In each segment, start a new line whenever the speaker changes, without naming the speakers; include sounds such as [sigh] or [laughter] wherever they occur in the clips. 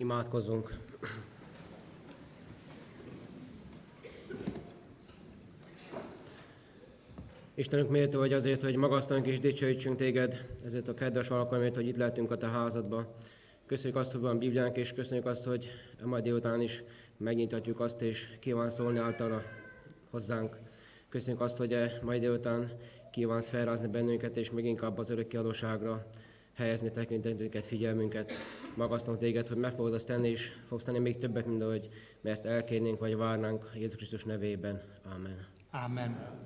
Imádkozzunk! Istenünk méltó vagy azért, hogy magasztalunk és dicsőítsünk téged, ezért a kedves alkalmért, hogy itt lehetünk a te házadba. Köszönjük azt, hogy van Bibliánk, és köszönjük azt, hogy a mai délután is megnyithatjuk azt, és kíván szólni általa hozzánk. Köszönjük azt, hogy a mai délután kívánsz felrázni bennünket, és még inkább az örökké adóságra helyezni tekintetünket, figyelmünket. Magasztalunk téged, hogy meg fogod azt tenni, és fogsz tenni még többet, mint ahogy mi ezt elkérnénk, vagy várnánk Jézus Krisztus nevében. Amen.
Amen.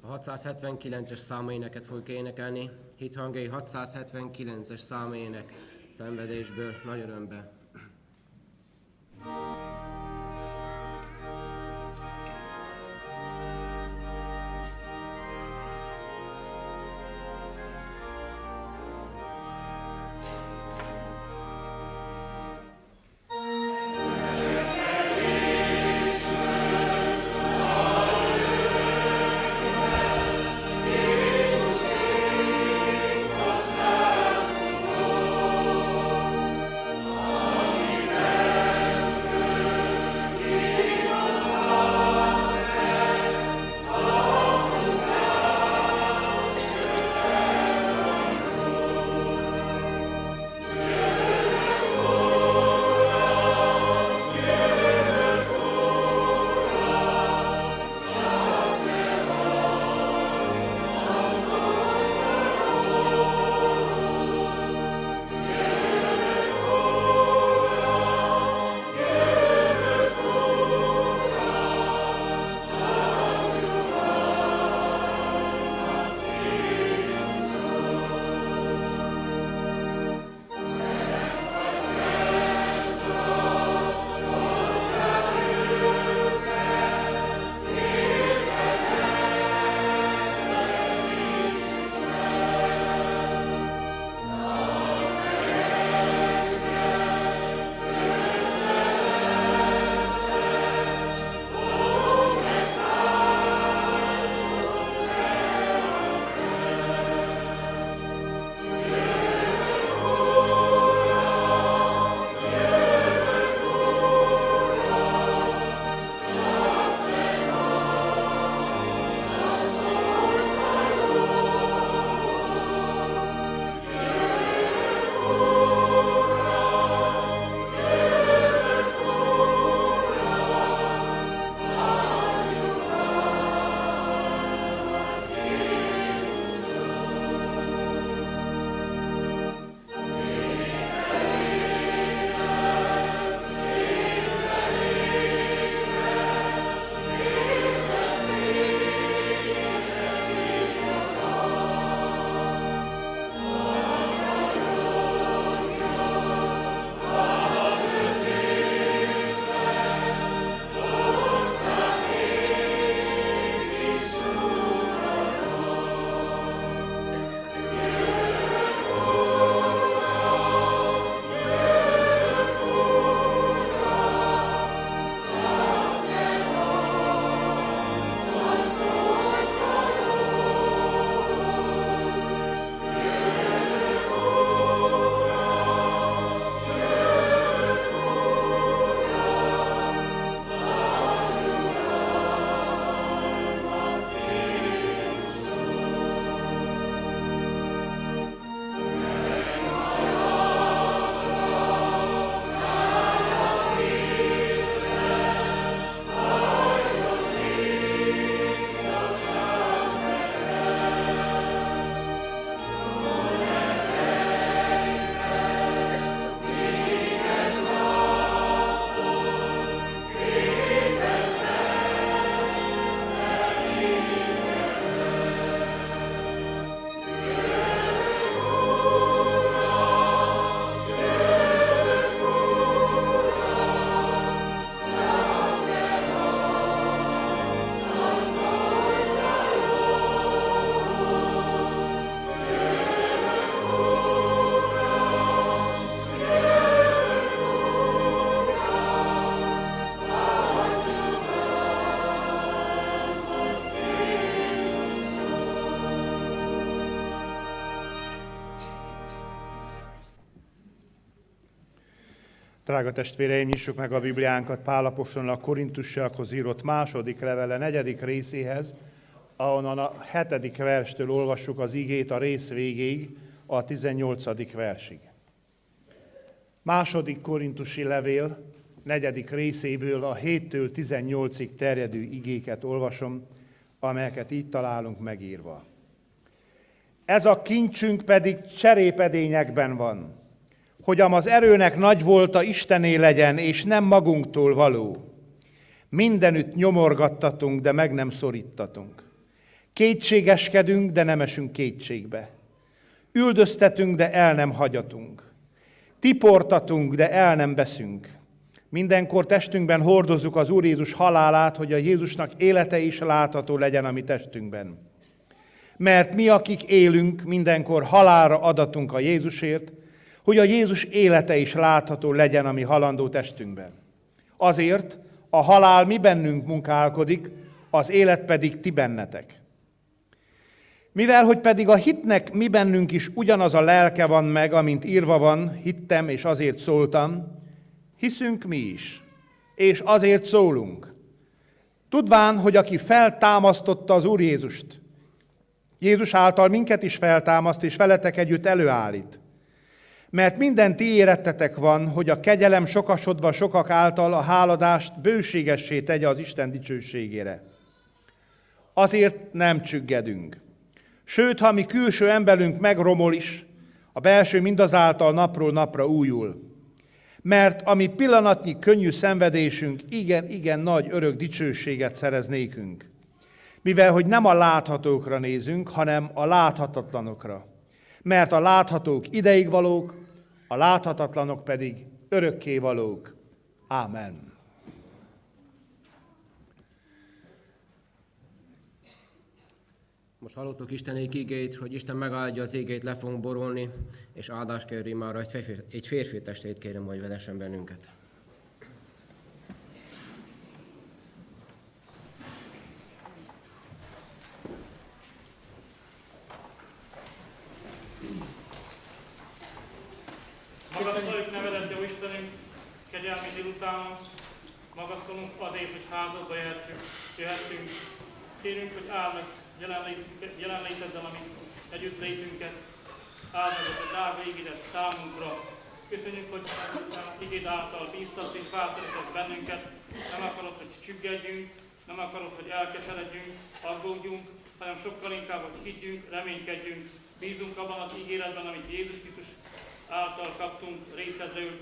A 679-es számaéneket fogjuk énekelni. Hithangjai 679-es számaének szenvedésből, nagy örömbe.
Amen.
Drága testvéreim, nyissuk meg a Bibliánkat Pálapostól a Korintusiakhoz írott második levele negyedik részéhez, ahonnan a hetedik verstől olvassuk az igét a rész végéig, a 18. versig. Második korintusi levél, negyedik részéből a 7-től 18-ig terjedő igéket olvasom, amelyeket így találunk megírva. Ez a kincsünk pedig cserépedényekben van, hogy az erőnek nagy volta Istené legyen, és nem magunktól való. Mindenütt nyomorgattatunk, de meg nem szorítatunk. Kétségeskedünk, de nem esünk kétségbe. Üldöztetünk, de el nem hagyatunk. Tiportatunk, de el nem beszünk. Mindenkor testünkben hordozzuk az Úr Jézus halálát, hogy a Jézusnak élete is látható legyen a mi testünkben. Mert mi, akik élünk, mindenkor halára adatunk a Jézusért, hogy a Jézus élete is látható legyen a mi halandó testünkben. Azért a halál mi bennünk munkálkodik, az élet pedig ti bennetek. Mivel, hogy pedig a hitnek mi bennünk is ugyanaz a lelke van meg, amint írva van, hittem és azért szóltam, hiszünk mi is, és azért szólunk. Tudván, hogy aki feltámasztotta az Úr Jézust, Jézus által minket is feltámaszt, és veletek együtt előállít. Mert minden ti érettetek van, hogy a kegyelem sokasodva sokak által a háladást bőségessé tegye az Isten dicsőségére. Azért nem csüggedünk. Sőt, ha mi külső emberünk megromol is, a belső mindazáltal napról napra újul. Mert ami pillanatnyi könnyű szenvedésünk igen, igen nagy örök dicsőséget szerez nékünk. Mivel, hogy nem a láthatókra nézünk, hanem a láthatatlanokra. Mert a láthatók ideig valók, a láthatatlanok pedig örökké valók. Ámen.
Most hallottuk Istenék igét, hogy Isten megáldja az égét, le fogunk borulni, és áldás kérni már egy férfi, egy férfi testét kérem, hogy vedessen bennünket.
Magasztaljuk nevedet, jó Istenünk, kegyelmi délutánon, magasztalunk azért, hogy házadba jöhetünk, jöhetünk. Kérünk, hogy áld meg jelenléteddel, amit együtt létünket, áld a drága ígéret számunkra. Köszönjük, hogy igéd által bíztat és bátorított bennünket. Nem akarod, hogy csüggedjünk, nem akarod, hogy elkeseredjünk, aggódjunk, hanem sokkal inkább, hogy higgyünk, reménykedjünk, bízunk abban az ígéretben, amit Jézus Krisztus által kaptunk részedről,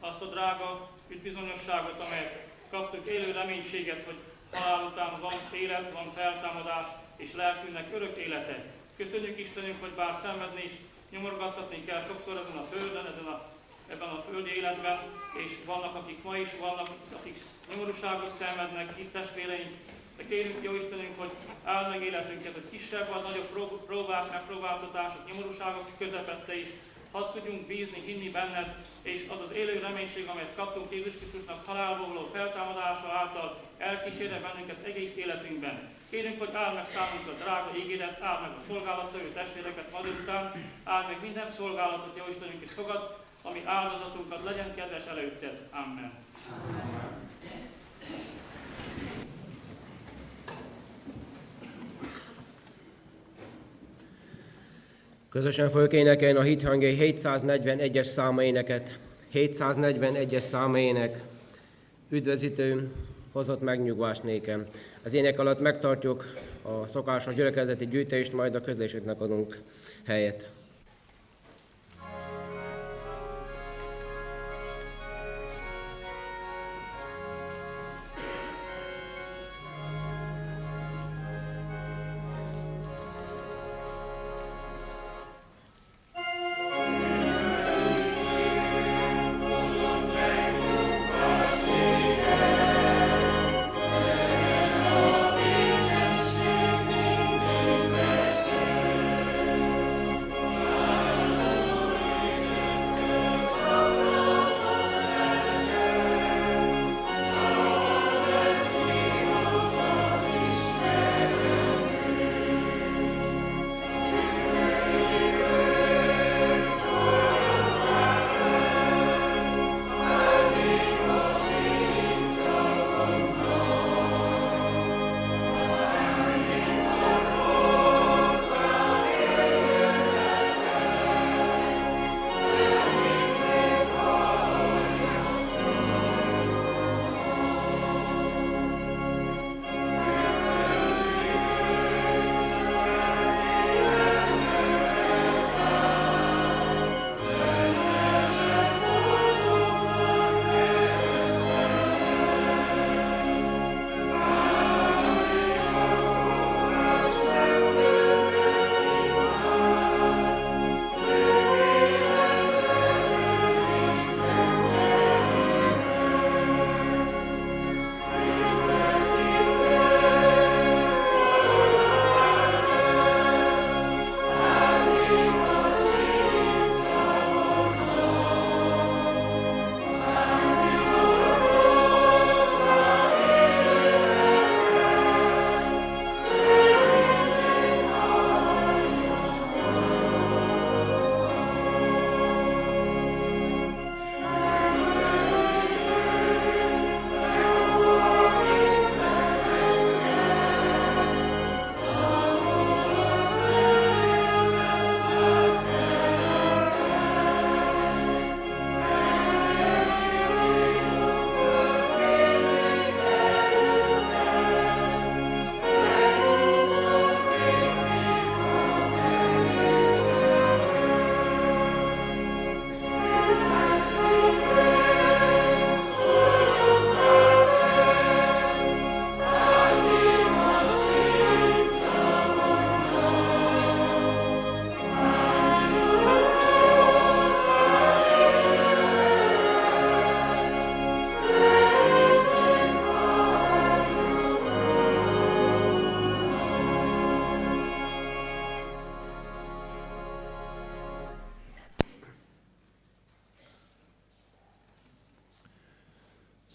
azt a drága üdvizonyosságot, amelyet kaptuk, élő reménységet, hogy halál után van élet, van feltámadás, és lelkünknek örök élete. Köszönjük Istenünk, hogy bár szenvedni is nyomorgattatni kell sokszor ezen a földön, ezen a, ebben a földi életben, és vannak, akik ma is vannak, akik nyomorúságot szenvednek, itt testvéreink, de kérünk, jó Istenünk, hogy áld meg életünket, hogy kisebb vagy nagyobb próbák, megpróbáltatások, nyomorúságok közepette is, hadd tudjunk bízni, hinni benned, és az az élő reménység, amelyet kaptunk Jézus Krisztusnak halálból való feltámadása által elkísérne bennünket egész életünkben. Kérünk, hogy áld meg számunkra drága ígéret, áld meg a szolgálattevő testvéreket ma után, áld meg minden szolgálatot, jó Istenünk, és fogad, ami áldozatunkat legyen kedves előtted. Amen. Amen.
Közösen fogjuk énekelni a hithangjai 741-es száma éneket. 741-es száma ének. Üdvözítő, hozott megnyugvást nékem. Az ének alatt megtartjuk a szokásos gyülekezeti gyűjtést, majd a közléseknek adunk helyet.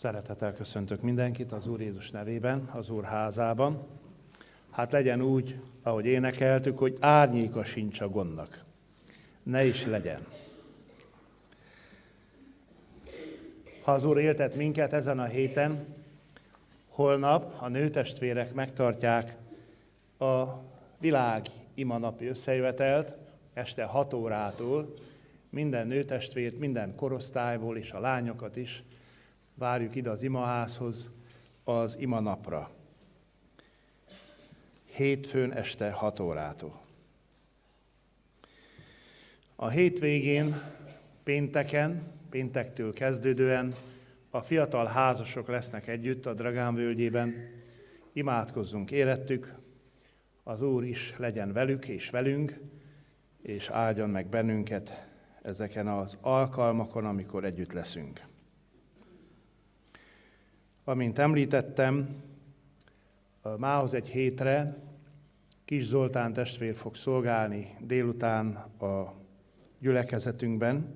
Szeretettel köszöntök mindenkit az Úr Jézus nevében, az Úr házában. Hát legyen úgy, ahogy énekeltük, hogy árnyéka sincs a gondnak. Ne is legyen. Ha az Úr éltet minket ezen a héten, holnap a nőtestvérek megtartják a világ imanapi összejövetelt este 6 órától. Minden nőtestvért, minden korosztályból és a lányokat is várjuk ide az imaházhoz az imanapra. Hétfőn este 6 órától. A hétvégén, pénteken, péntektől kezdődően a fiatal házasok lesznek együtt a Dragán völgyében. Imádkozzunk érettük, az Úr is legyen velük és velünk, és áldjon meg bennünket ezeken az alkalmakon, amikor együtt leszünk. Amint említettem, mához egy hétre Kis Zoltán testvér fog szolgálni délután a gyülekezetünkben,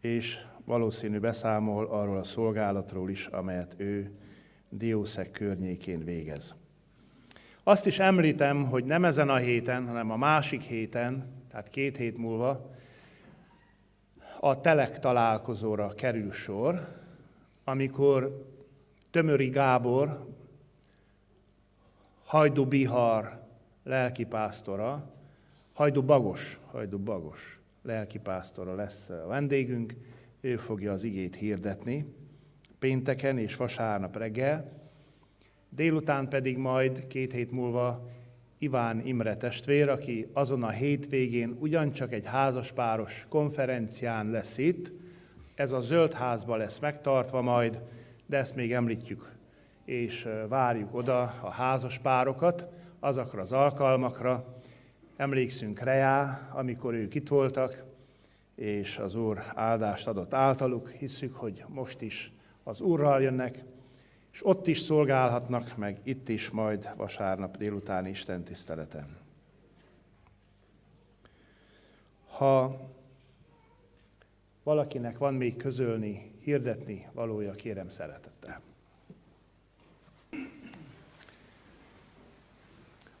és valószínű beszámol arról a szolgálatról is, amelyet ő Diószeg környékén végez. Azt is említem, hogy nem ezen a héten, hanem a másik héten, tehát két hét múlva, a telek találkozóra kerül sor, amikor Tömöri Gábor, Hajdu Bihar lelkipásztora, Hajdu Bagos, Hajdu Bagos lelkipásztora lesz a vendégünk, ő fogja az igét hirdetni pénteken és vasárnap reggel, délután pedig majd két hét múlva Iván Imre testvér, aki azon a hétvégén ugyancsak egy házaspáros konferencián lesz itt, ez a zöld házba lesz megtartva majd, de ezt még említjük, és várjuk oda a házas párokat azokra az alkalmakra. Emlékszünk Reá, amikor ők itt voltak, és az Úr áldást adott általuk. Hisszük, hogy most is az Úrral jönnek, és ott is szolgálhatnak, meg itt is majd vasárnap délután Isten tiszteleten. Ha valakinek van még közölni, hirdetni valója, kérem szeretettel.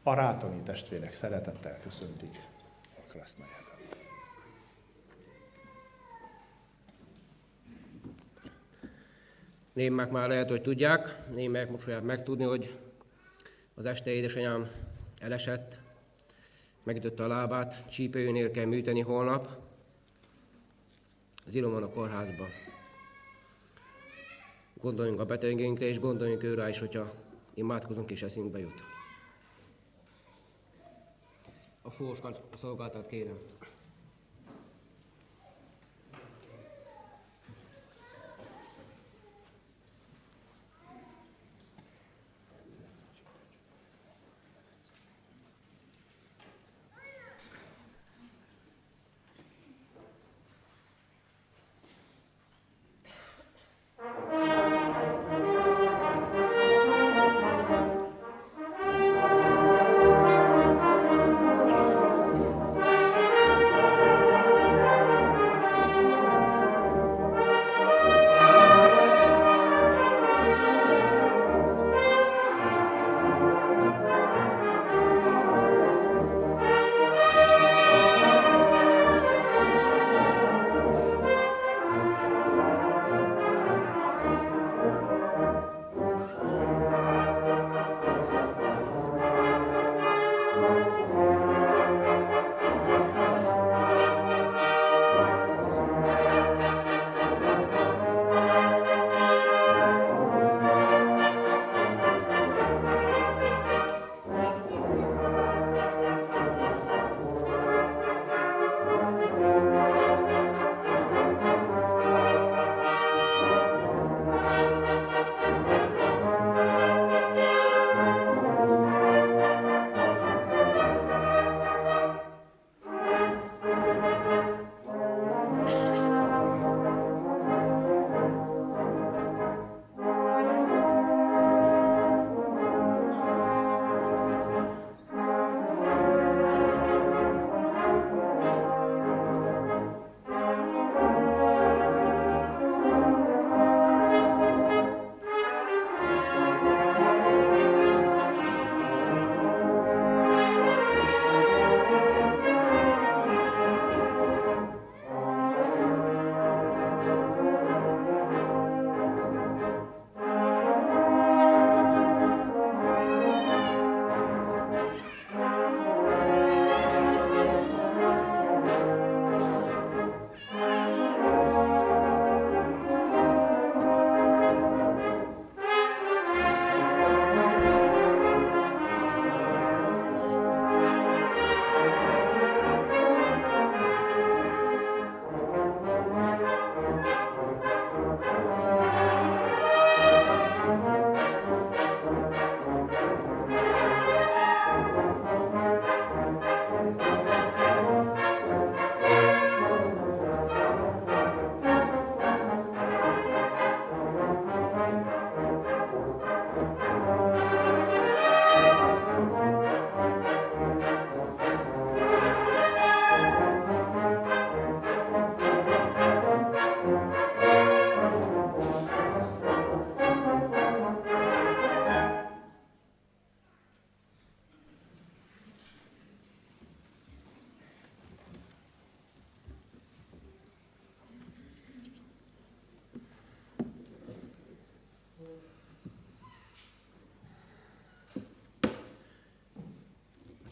A rátoni testvérek szeretettel köszöntik a krasznajákat.
Némek már lehet, hogy tudják, némek most fogják megtudni, hogy az este édesanyám elesett, megütötte a lábát, csípőjénél kell műteni holnap, az Ilomon a kórházba. Gondoljunk a betegeinkre, és gondoljunk őre is, hogyha imádkozunk és eszünkbe jut. A fóskat, a szolgáltat kérem.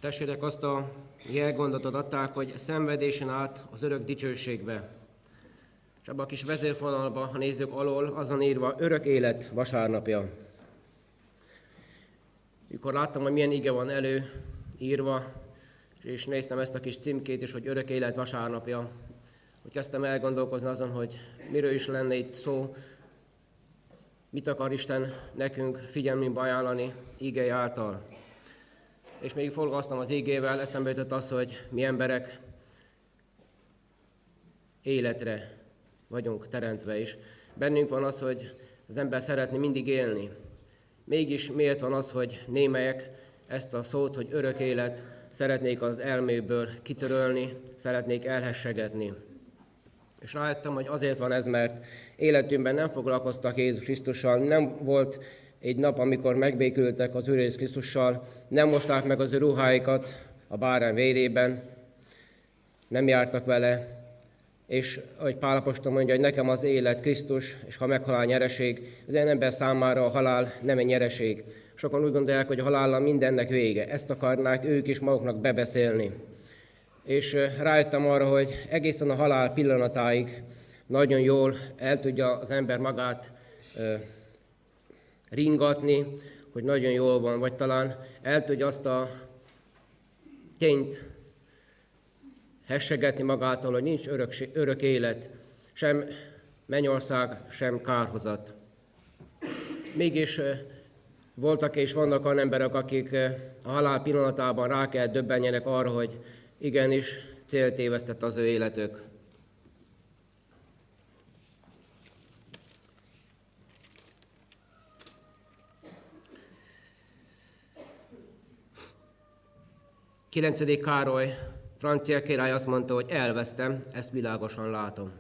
Testvérek azt a jelgondatot adták, hogy szenvedésen át az örök dicsőségbe. És abban a kis vezérfonalban, ha nézzük alól, azon írva örök élet vasárnapja. Mikor láttam, hogy milyen ige van elő írva, és néztem ezt a kis címkét is, hogy örök élet vasárnapja, hogy kezdtem elgondolkozni azon, hogy miről is lenne itt szó, mit akar Isten nekünk figyelmünkbe ajánlani ígei által. És még foglalkoztam az ígével, eszembe jutott az, hogy mi emberek életre vagyunk teremtve is. Bennünk van az, hogy az ember szeretné mindig élni. Mégis miért van az, hogy némelyek ezt a szót, hogy örök élet, szeretnék az elméből kitörölni, szeretnék elhessegetni. És rájöttem, hogy azért van ez, mert életünkben nem foglalkoztak Jézus Krisztussal, nem volt egy nap, amikor megbékültek az Úr Jézus Krisztussal, nem mosták meg az ő ruháikat a bárány vérében, nem jártak vele, és ahogy Pálapostól mondja, hogy nekem az élet Krisztus, és ha meghalál nyereség, az ilyen ember számára a halál nem egy nyereség. Sokan úgy gondolják, hogy a halállal mindennek vége. Ezt akarnák ők is maguknak bebeszélni. És rájöttem arra, hogy egészen a halál pillanatáig nagyon jól el tudja az ember magát ringatni, hogy nagyon jól van, vagy talán el tudja azt a tényt hessegetni magától, hogy nincs örök, örök élet, sem mennyország, sem kárhozat. Mégis voltak és vannak olyan emberek, akik a halál pillanatában rá kell döbbenjenek arra, hogy igenis célt évesztett az ő életük. Kilencedik Károly francia király azt mondta, hogy elvesztem, ezt világosan látom.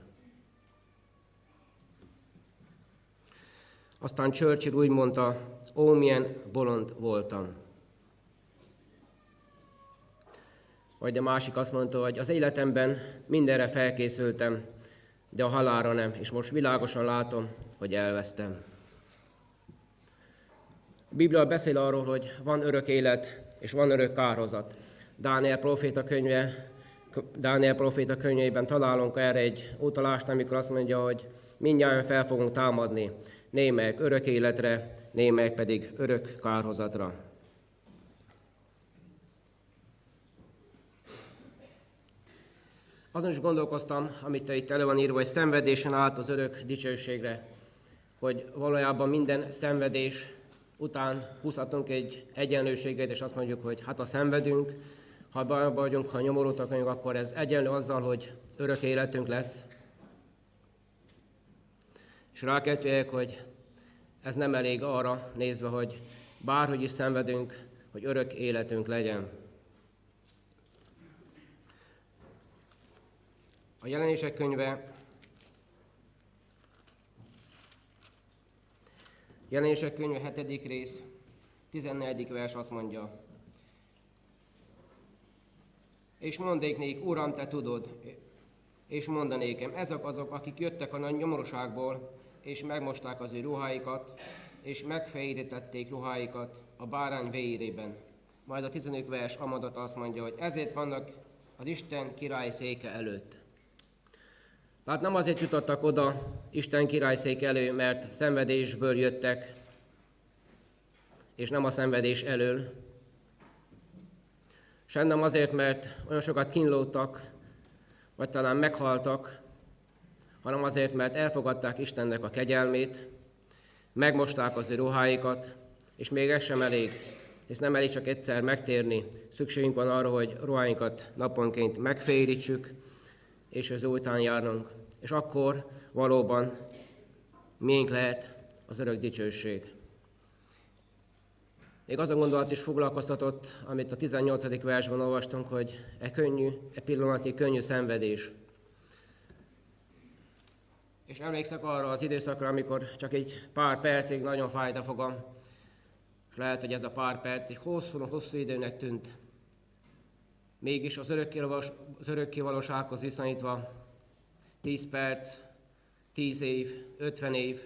Aztán Churchill úgy mondta, ó, milyen bolond voltam. Vagy a másik azt mondta, hogy az életemben mindenre felkészültem, de a halára nem, és most világosan látom, hogy elvesztem. A Biblia beszél arról, hogy van örök élet, és van örök kárhozat. Dániel proféta könyve, Dániel proféta könyvében találunk erre egy utalást, amikor azt mondja, hogy mindjárt fel fogunk támadni, némelyek örök életre, némelyek pedig örök kárhozatra. Azon is gondolkoztam, amit itt elő van írva, hogy szenvedésen át az örök dicsőségre, hogy valójában minden szenvedés után húzhatunk egy egyenlőséget, és azt mondjuk, hogy hát ha szenvedünk, ha bajba vagyunk, ha nyomorultak vagyunk, akkor ez egyenlő azzal, hogy örök életünk lesz. És rákeltőjek, hogy ez nem elég arra nézve, hogy bárhogy is szenvedünk, hogy örök életünk legyen. A jelenések könyve Jelenések könyve 7. rész, 14. vers azt mondja, és mondék nék, Uram, te tudod, és mondanékem, ezek azok, akik jöttek a nagy nyomorúságból, és megmosták az ő ruháikat, és megfehérítették ruháikat a bárány vérében. Majd a 15 vers amadat azt mondja, hogy ezért vannak az Isten király széke előtt. Tehát nem azért jutottak oda Isten királyszék elő, mert szenvedésből jöttek, és nem a szenvedés elől, sem nem azért, mert olyan sokat kínlódtak, vagy talán meghaltak, hanem azért, mert elfogadták Istennek a kegyelmét, megmosták az ő ruháikat, és még ez sem elég, hisz nem elég csak egyszer megtérni, szükségünk van arra, hogy ruháinkat naponként megférítsük, és az után járnunk. És akkor valóban miénk lehet az örök dicsőség. Még az a gondolat is foglalkoztatott, amit a 18. versben olvastunk, hogy e könnyű, e pillanatnyi könnyű szenvedés. És emlékszek arra az időszakra, amikor csak egy pár percig nagyon fájt a fogam, és lehet, hogy ez a pár perc egy hosszú-hosszú időnek tűnt. Mégis az örökkévalósághoz viszonyítva 10 perc, 10 év, 50 év,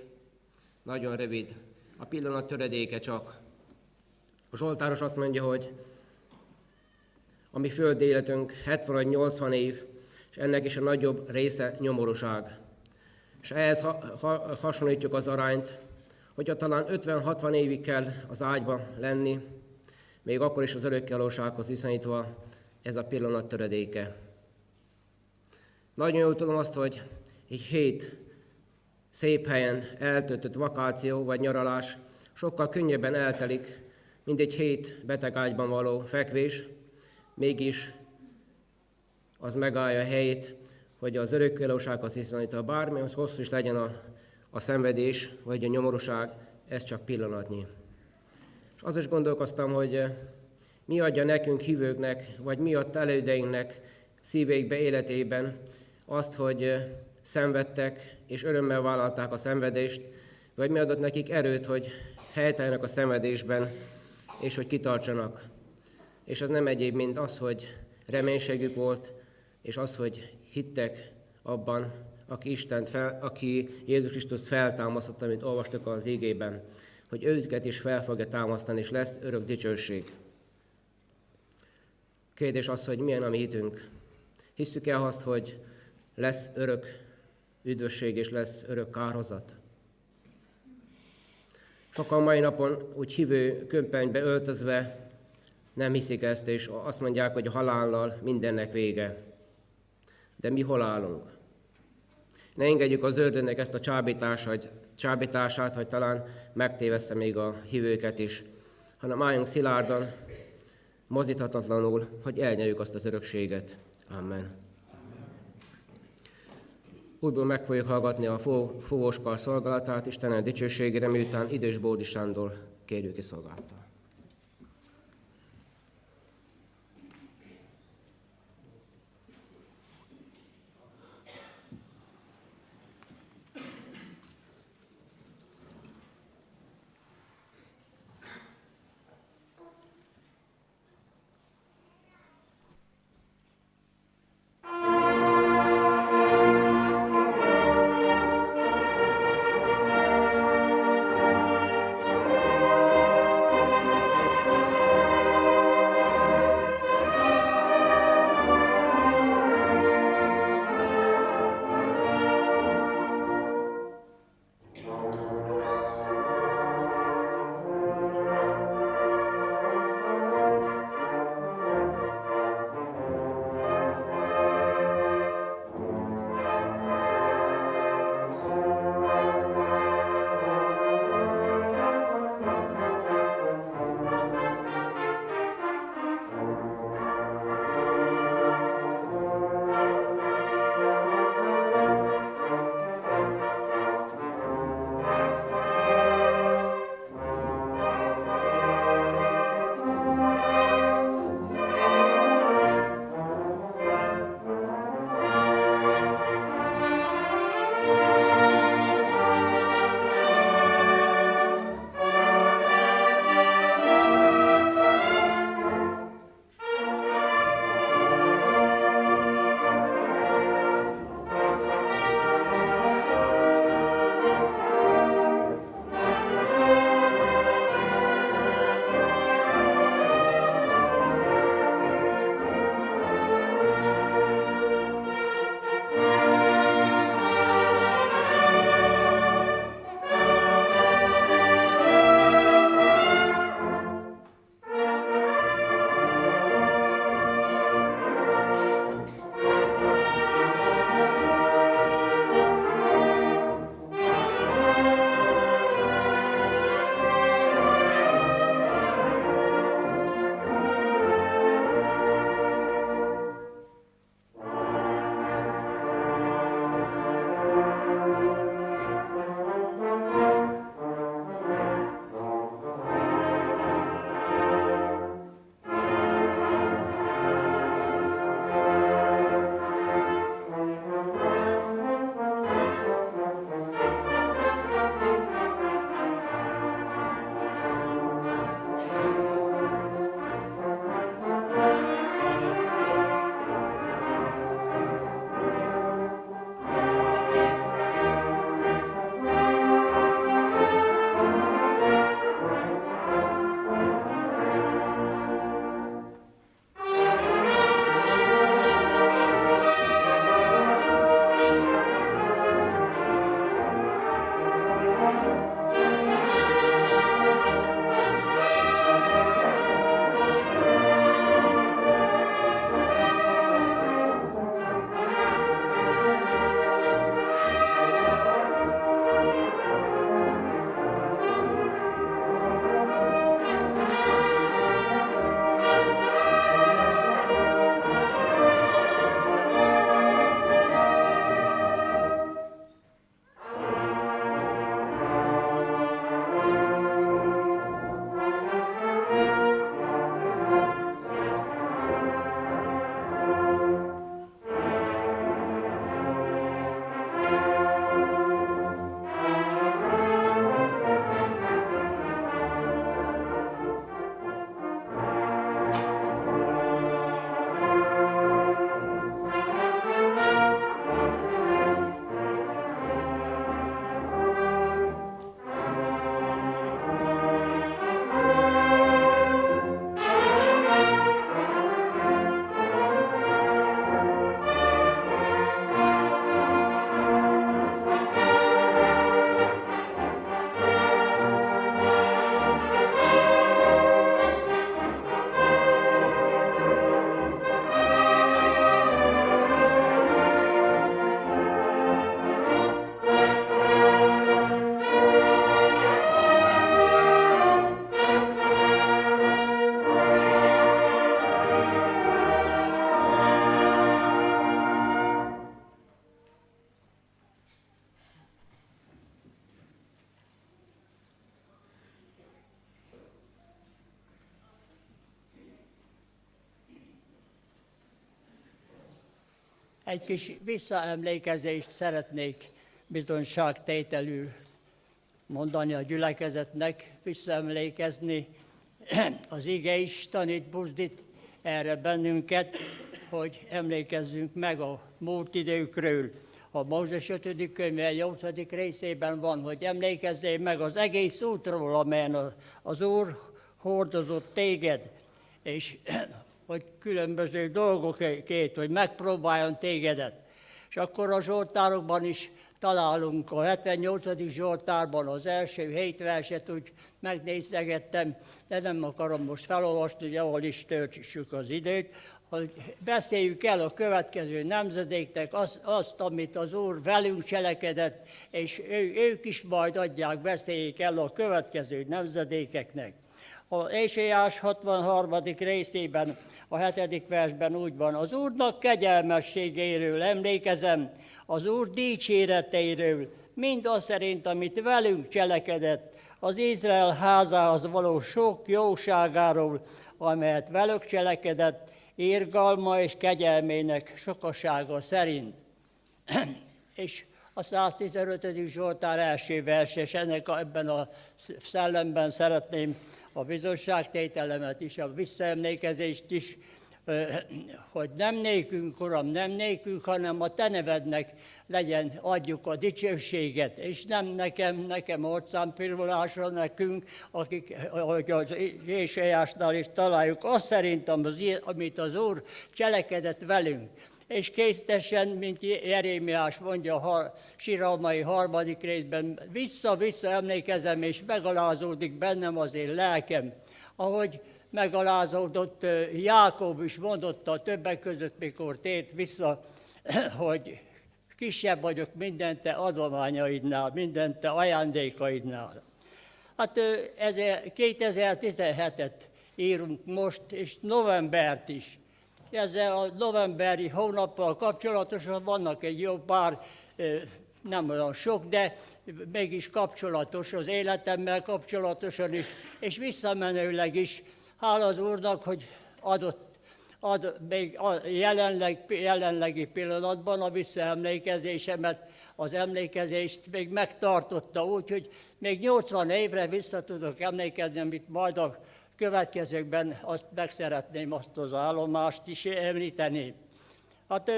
nagyon rövid. A pillanat töredéke csak. A Zsoltáros azt mondja, hogy a mi földi életünk 70 vagy 80 év, és ennek is a nagyobb része nyomorúság. És ehhez ha- ha- hasonlítjuk az arányt, hogyha talán 50-60 évig kell az ágyba lenni, még akkor is az örökkelósághoz viszonyítva ez a pillanat töredéke. Nagyon jól tudom azt, hogy egy hét szép helyen eltöltött vakáció vagy nyaralás sokkal könnyebben eltelik, mint egy hét betegágyban való fekvés, mégis az megállja a helyét, hogy az örökkelósághoz viszonyítva bármi, az hosszú is legyen a, a szenvedés, vagy a nyomorúság, ez csak pillanatnyi. És az is gondolkoztam, hogy eh, mi adja nekünk hívőknek, vagy mi adta elődeinknek szívékbe, életében azt, hogy eh, szenvedtek, és örömmel vállalták a szenvedést, vagy mi adott nekik erőt, hogy helyteljenek a szenvedésben, és hogy kitartsanak. És az nem egyéb, mint az, hogy reménységük volt, és az, hogy hittek abban, aki, Istent fel, aki Jézus Krisztus feltámasztotta, amit olvastuk az égében, hogy őket is fel fogja támasztani, és lesz örök dicsőség. Kérdés az, hogy milyen a mi hitünk. Hisszük el azt, hogy lesz örök üdvösség, és lesz örök kárhozat? Sokan mai napon úgy hívő kömpenybe öltözve nem hiszik ezt, és azt mondják, hogy a halállal mindennek vége. De mi hol állunk? Ne engedjük az ördögnek ezt a csábítását, csábítását, hogy talán megtévessze még a hívőket is, hanem álljunk szilárdan, mozíthatatlanul, hogy elnyerjük azt az örökséget. Amen. Újból meg fogjuk hallgatni a fúvóskar szolgálatát, Istenem dicsőségére, miután idős Bódi Sándor kérjük ki szolgálta.
Egy kis visszaemlékezést szeretnék bizonyságtételül mondani a gyülekezetnek, visszaemlékezni. [clears throat] Az ige tanít, buzdít erre bennünket, hogy emlékezzünk meg a múlt időkről. A Mózes 5. könyve 8. részében van, hogy emlékezzél meg az egész útról, amelyen az Úr hordozott téged, és [clears throat] hogy különböző dolgokért, hogy megpróbáljon tégedet. És akkor a Zsoltárokban is találunk, a 78. Zsoltárban az első hét verset úgy megnézegettem, de nem akarom most felolvasni, hogy ahol is töltsük az időt, hogy beszéljük el a következő nemzedéknek azt, azt, amit az Úr velünk cselekedett, és ő, ők is majd adják, beszéljék el a következő nemzedékeknek. A Éséás 63. részében, a 7. versben úgy van, az Úrnak kegyelmességéről emlékezem, az Úr dicséreteiről, mind az szerint, amit velünk cselekedett, az Izrael házához való sok jóságáról, amelyet velük cselekedett, írgalma és kegyelmének sokasága szerint. [clears throat] és a 115. Zsoltár első vers, és ennek a, ebben a szellemben szeretném a bizonságtételemet is, a visszaemlékezést is, hogy nem nékünk, Uram, nem nékünk, hanem a Te nevednek legyen, adjuk a dicsőséget, és nem nekem, nekem orcámpirulásra nekünk, akik, ahogy az Éseásnál is találjuk, azt szerintem, az, amit az Úr cselekedett velünk és késztesen, mint Jerémiás mondja a síralmai harmadik részben, vissza-vissza emlékezem, és megalázódik bennem az én lelkem, ahogy megalázódott Jákob is mondotta többek között, mikor tért vissza, [clears throat] hogy kisebb vagyok minden te adományaidnál, minden te ajándékaidnál. Hát ö, ezer- 2017-et írunk most, és novembert is. Ezzel a novemberi hónappal kapcsolatosan vannak egy jó pár, nem olyan sok, de mégis kapcsolatos az életemmel kapcsolatosan is, és visszamenőleg is. Hála az Úrnak, hogy adott ad, még a jelenleg, jelenlegi pillanatban a visszaemlékezésemet, az emlékezést még megtartotta úgy, hogy még 80 évre vissza tudok emlékezni, amit majd a következőkben azt meg szeretném azt az állomást is említeni. Hát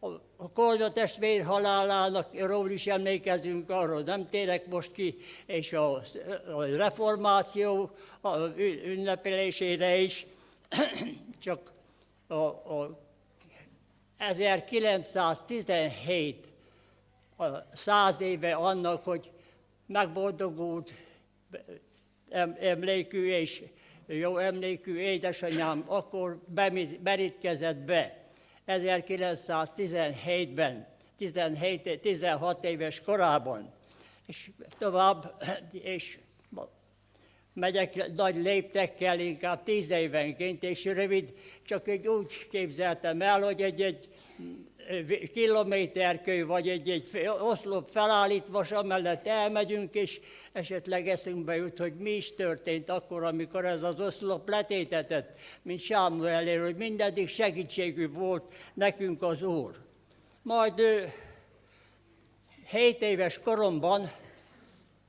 a- Kolda testvér halálának ról is emlékezünk, arról nem térek most ki, és a, reformáció ünnepelésére is, [clears throat] csak a, a 1917 a száz éve annak, hogy megboldogult emlékű és jó emlékű édesanyám akkor merítkezett be. 1917-ben, 17, 16 éves korában, és tovább, és megyek nagy léptekkel, inkább tíz évenként, és rövid, csak egy úgy képzeltem el, hogy egy-egy kilométerkő, vagy egy-egy oszlop felállítva, és amellett elmegyünk, és esetleg eszünkbe jut, hogy mi is történt akkor, amikor ez az oszlop letétetett, mint Sámuelér, hogy mindeddig segítségű volt nekünk az Úr. Majd ö, 7 éves koromban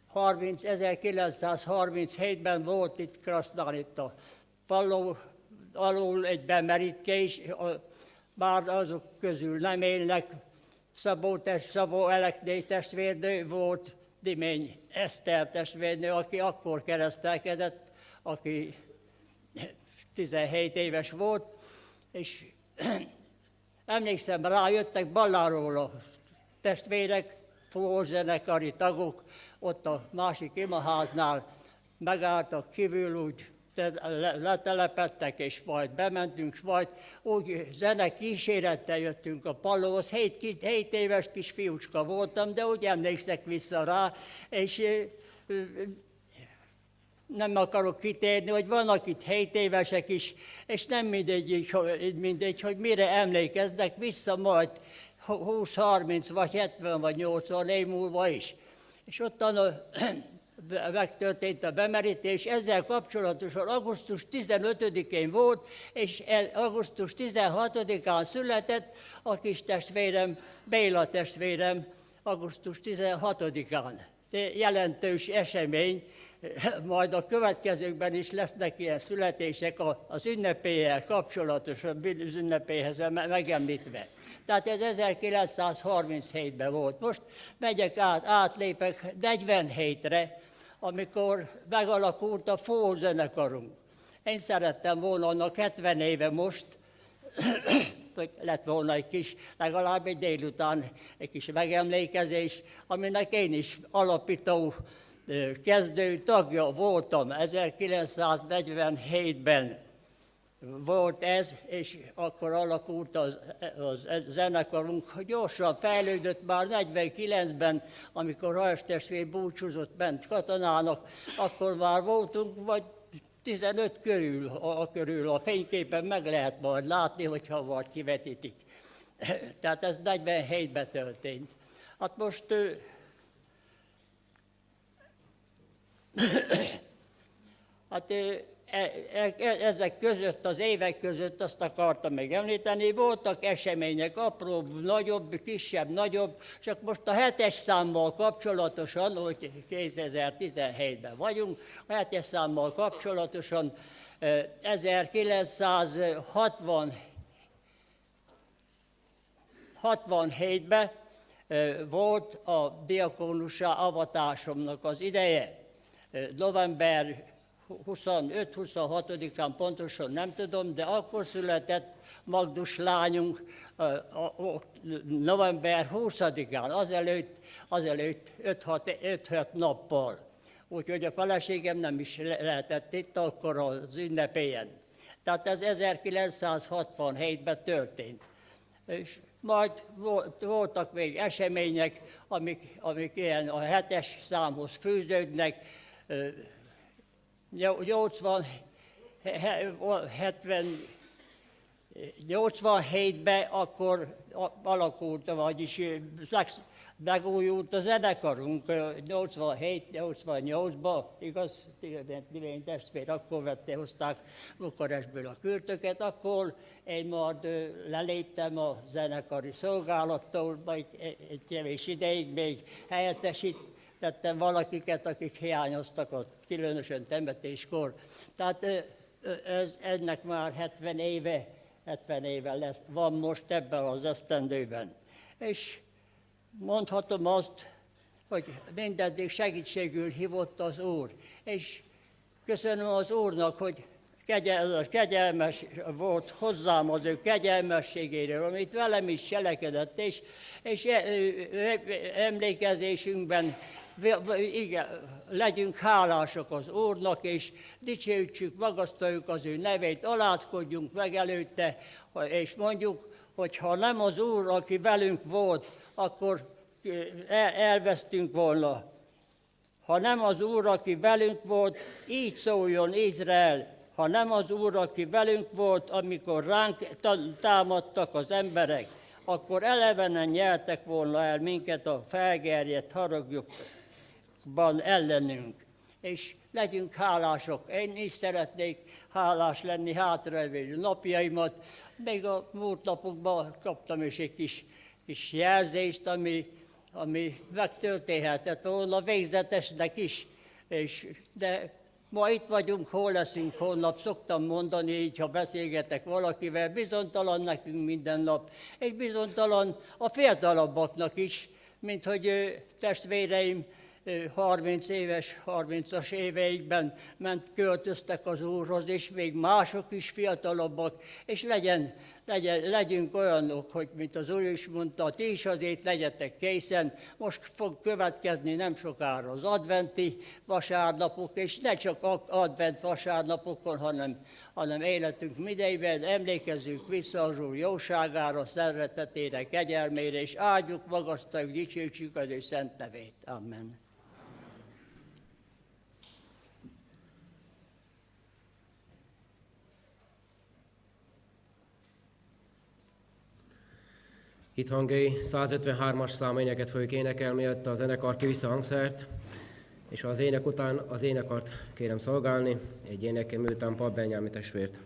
30, 1937-ben volt itt Krasznán, itt a Palló alul egy bemerítés, a- bár azok közül nem élnek, Szabó, test, Szabó Elekné testvérnő volt, Dimény Eszter testvérnő, aki akkor keresztelkedett, aki 17 éves volt, és [clears throat] emlékszem rá, jöttek Balláról a testvérek, zenekari tagok, ott a másik imaháznál megálltak kívül, úgy letelepettek, és majd bementünk, majd úgy zene kísérettel jöttünk a pallóhoz. Hét, hét éves kis fiúcska voltam, de úgy emlékszek vissza rá, és ö, ö, nem akarok kitérni, hogy vannak itt 7 évesek is, és nem mindegy, hogy, mindegy, hogy mire emlékeznek vissza majd 20, 30, vagy 70, vagy 80 év múlva is. És ottan a megtörtént a bemerítés, ezzel kapcsolatosan augusztus 15-én volt, és augusztus 16-án született a kis testvérem, Béla testvérem, augusztus 16-án. De Jelentős esemény, majd a következőkben is lesznek ilyen születések az ünnepélyel kapcsolatosan, az ünnepéhez me- megemlítve. Tehát ez 1937-ben volt. Most megyek át, átlépek 47-re, amikor megalakult a Fó zenekarunk. Én szerettem volna annak 70 éve most, [clears throat] hogy lett volna egy kis, legalább egy délután egy kis megemlékezés, aminek én is alapító kezdő tagja voltam 1947-ben volt ez, és akkor alakult az, az zenekarunk. Gyorsan fejlődött már 49-ben, amikor Hajs testvér búcsúzott bent katonának, akkor már voltunk, vagy 15 körül, a, a körül a fényképen meg lehet majd látni, hogyha vagy kivetítik. [laughs] Tehát ez 47-ben történt. Hát most ö, [coughs] Hát e- ezek között, az évek között azt akartam még említeni, voltak események, apróbb, nagyobb, kisebb, nagyobb, csak most a hetes számmal kapcsolatosan, hogy 2017-ben vagyunk, a hetes számmal kapcsolatosan ö, 1960 67-ben ö, volt a diakónussá avatásomnak az ideje. November 25-26-án pontosan nem tudom, de akkor született Magdus lányunk november 20-án, azelőtt, azelőtt 5-6 nappal. Úgyhogy a feleségem nem is le- lehetett itt akkor az ünnepélyen. Tehát ez 1967-ben történt. És majd volt- voltak még események, amik, amik ilyen a hetes számhoz fűződnek. Ö, nyol- 80, he- he- 70, 87-ben akkor alakult, vagyis megújult a zenekarunk 87-88-ban, igaz, Tilény testvér, akkor vette, hozták Bukarestből a kürtöket, akkor én majd leléptem a zenekari szolgálattól, majd egy kevés ideig még helyettesítettem valakiket, akik hiányoztak ott, különösen temetéskor. Tehát ez, ennek már 70 éve, 70 éve lesz, van most ebben az esztendőben. És mondhatom azt, hogy mindeddig segítségül hívott az Úr. És köszönöm az Úrnak, hogy kegyel, kegyelmes volt hozzám az ő kegyelmességéről, amit velem is cselekedett, és, és emlékezésünkben igen, legyünk hálások az Úrnak, és dicsőítsük, magasztaljuk az ő nevét, alázkodjunk meg előtte, és mondjuk, hogy ha nem az Úr, aki velünk volt, akkor el- elvesztünk volna. Ha nem az Úr, aki velünk volt, így szóljon Izrael. Ha nem az Úr, aki velünk volt, amikor ránk ta- támadtak az emberek, akkor elevenen nyertek volna el minket a felgerjedt haragjukban ellenünk. És legyünk hálások. Én is szeretnék hálás lenni hátralévő napjaimat. Még a múlt napokban kaptam is egy kis, kis jelzést, ami, ami megtörténhetett volna végzetesnek is. És, de ma itt vagyunk, hol leszünk holnap, szoktam mondani így, ha beszélgetek valakivel, bizonytalan nekünk minden nap, és bizonytalan a fiatalabbaknak is, mint hogy testvéreim 30 éves, 30-as éveikben ment, költöztek az Úrhoz, és még mások is fiatalabbak, és legyen, legyen, legyünk olyanok, hogy mint az Úr is mondta, ti is azért legyetek készen, most fog következni nem sokára az adventi vasárnapok, és ne csak advent vasárnapokon, hanem, hanem életünk midejében emlékezzünk vissza az Úr jóságára, szeretetére, kegyelmére, és áldjuk, magasztaljuk, dicsőítsük az ő szent nevét. Amen.
Itt hangjai 153-as száményeket fogjuk énekelni, mielőtt a zenekar kiviszi a hangszert, és az ének után az énekart kérem szolgálni, egy énekem után Pap Benyámi testvért.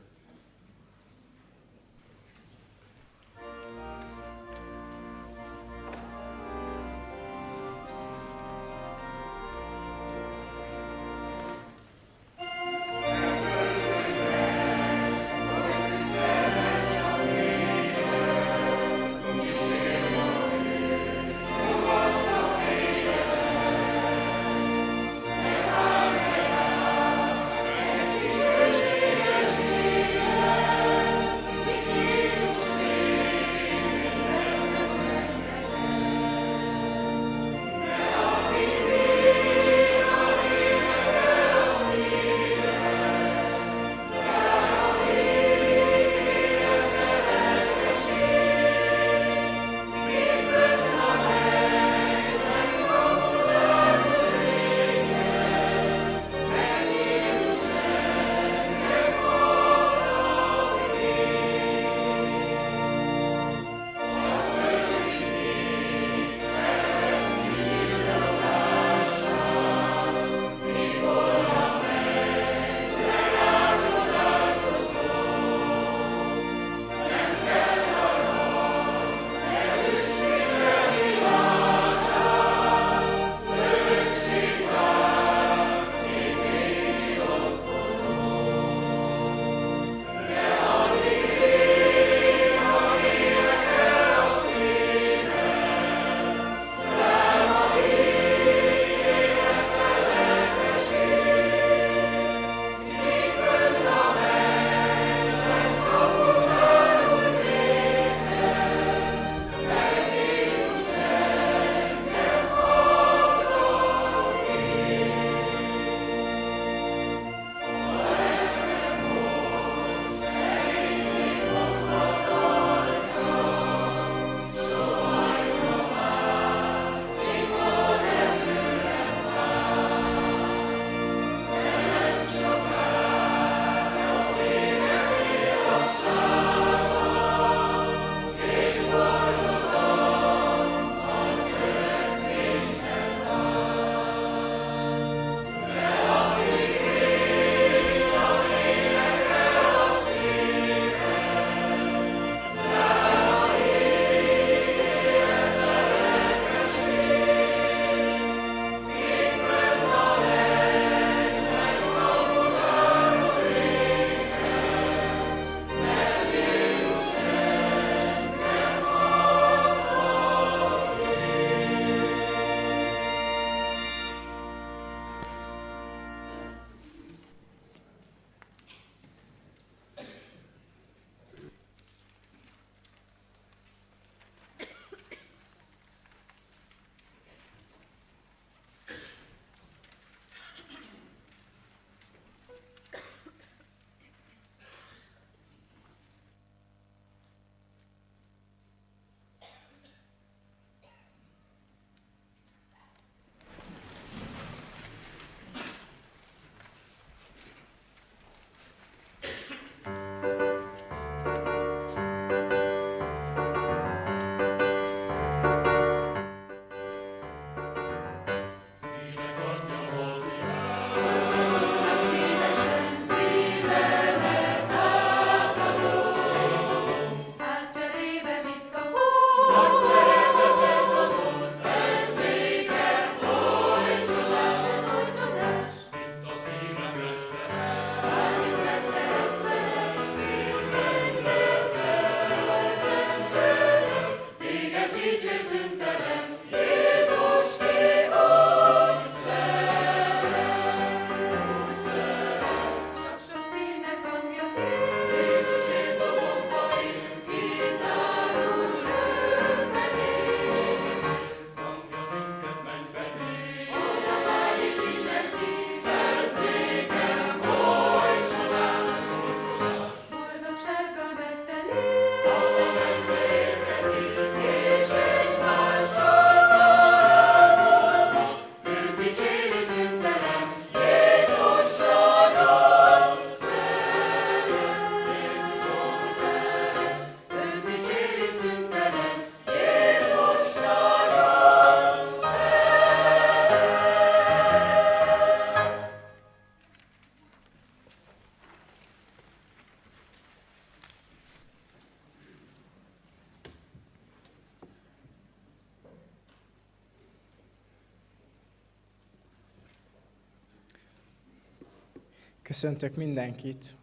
Köszöntök mindenkit.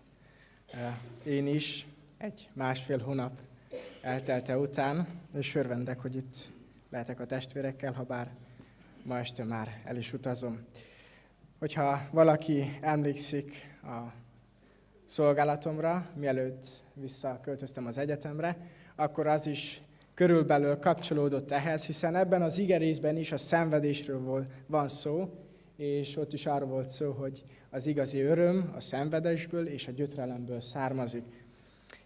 Én is egy másfél hónap eltelte után, és örvendek, hogy itt lehetek a testvérekkel, ha bár ma este már el is utazom. Hogyha valaki emlékszik a szolgálatomra, mielőtt visszaköltöztem az egyetemre, akkor az is körülbelül kapcsolódott ehhez, hiszen ebben az igerészben is a szenvedésről van szó, és ott is arról volt szó, hogy az igazi öröm a szenvedésből és a gyötrelemből származik.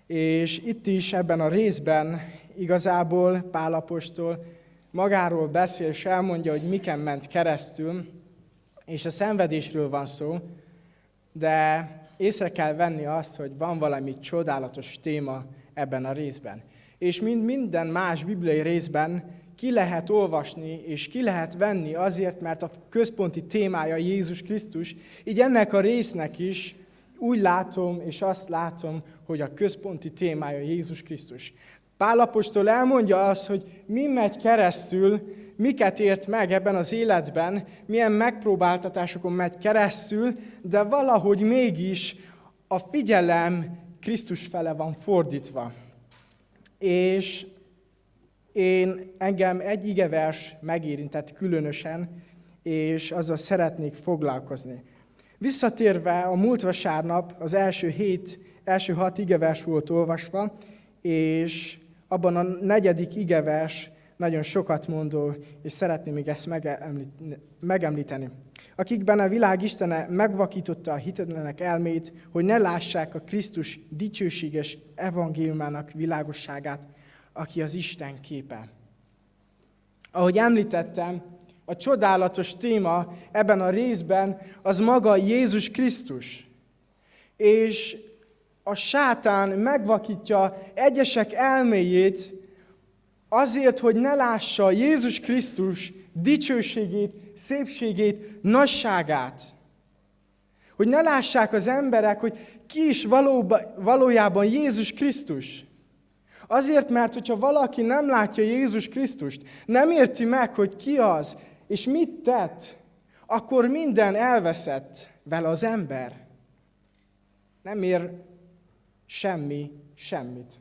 És itt is ebben a részben igazából Pálapostól magáról beszél, és elmondja, hogy miken ment keresztül, és a szenvedésről van szó, de észre kell venni azt, hogy van valami csodálatos téma ebben a részben. És mind, minden más bibliai részben ki lehet olvasni, és ki lehet venni azért, mert a központi témája Jézus Krisztus. Így ennek a résznek is úgy látom, és azt látom, hogy a központi témája Jézus Krisztus. Pálapostól elmondja azt, hogy mi megy keresztül, miket ért meg ebben az életben, milyen megpróbáltatásokon megy keresztül, de valahogy mégis a figyelem Krisztus fele van fordítva. És én engem egy igevers megérintett különösen, és azzal szeretnék foglalkozni. Visszatérve a múlt vasárnap az első hét, első hat igevers volt olvasva, és abban a negyedik igevers nagyon sokat mondó, és szeretném még ezt megemlíteni. Akikben a világ Istene megvakította a hitetlenek elmét, hogy ne lássák a Krisztus dicsőséges evangéliumának világosságát, aki az Isten képe. Ahogy említettem, a csodálatos téma ebben a részben az maga Jézus Krisztus. És a sátán megvakítja egyesek elméjét azért, hogy ne lássa Jézus Krisztus dicsőségét, szépségét, nagyságát. Hogy ne lássák az emberek, hogy ki is valóba, valójában Jézus Krisztus. Azért, mert hogyha valaki nem látja Jézus Krisztust, nem érti meg, hogy ki az, és mit tett, akkor minden elveszett vele az ember. Nem ér semmi, semmit.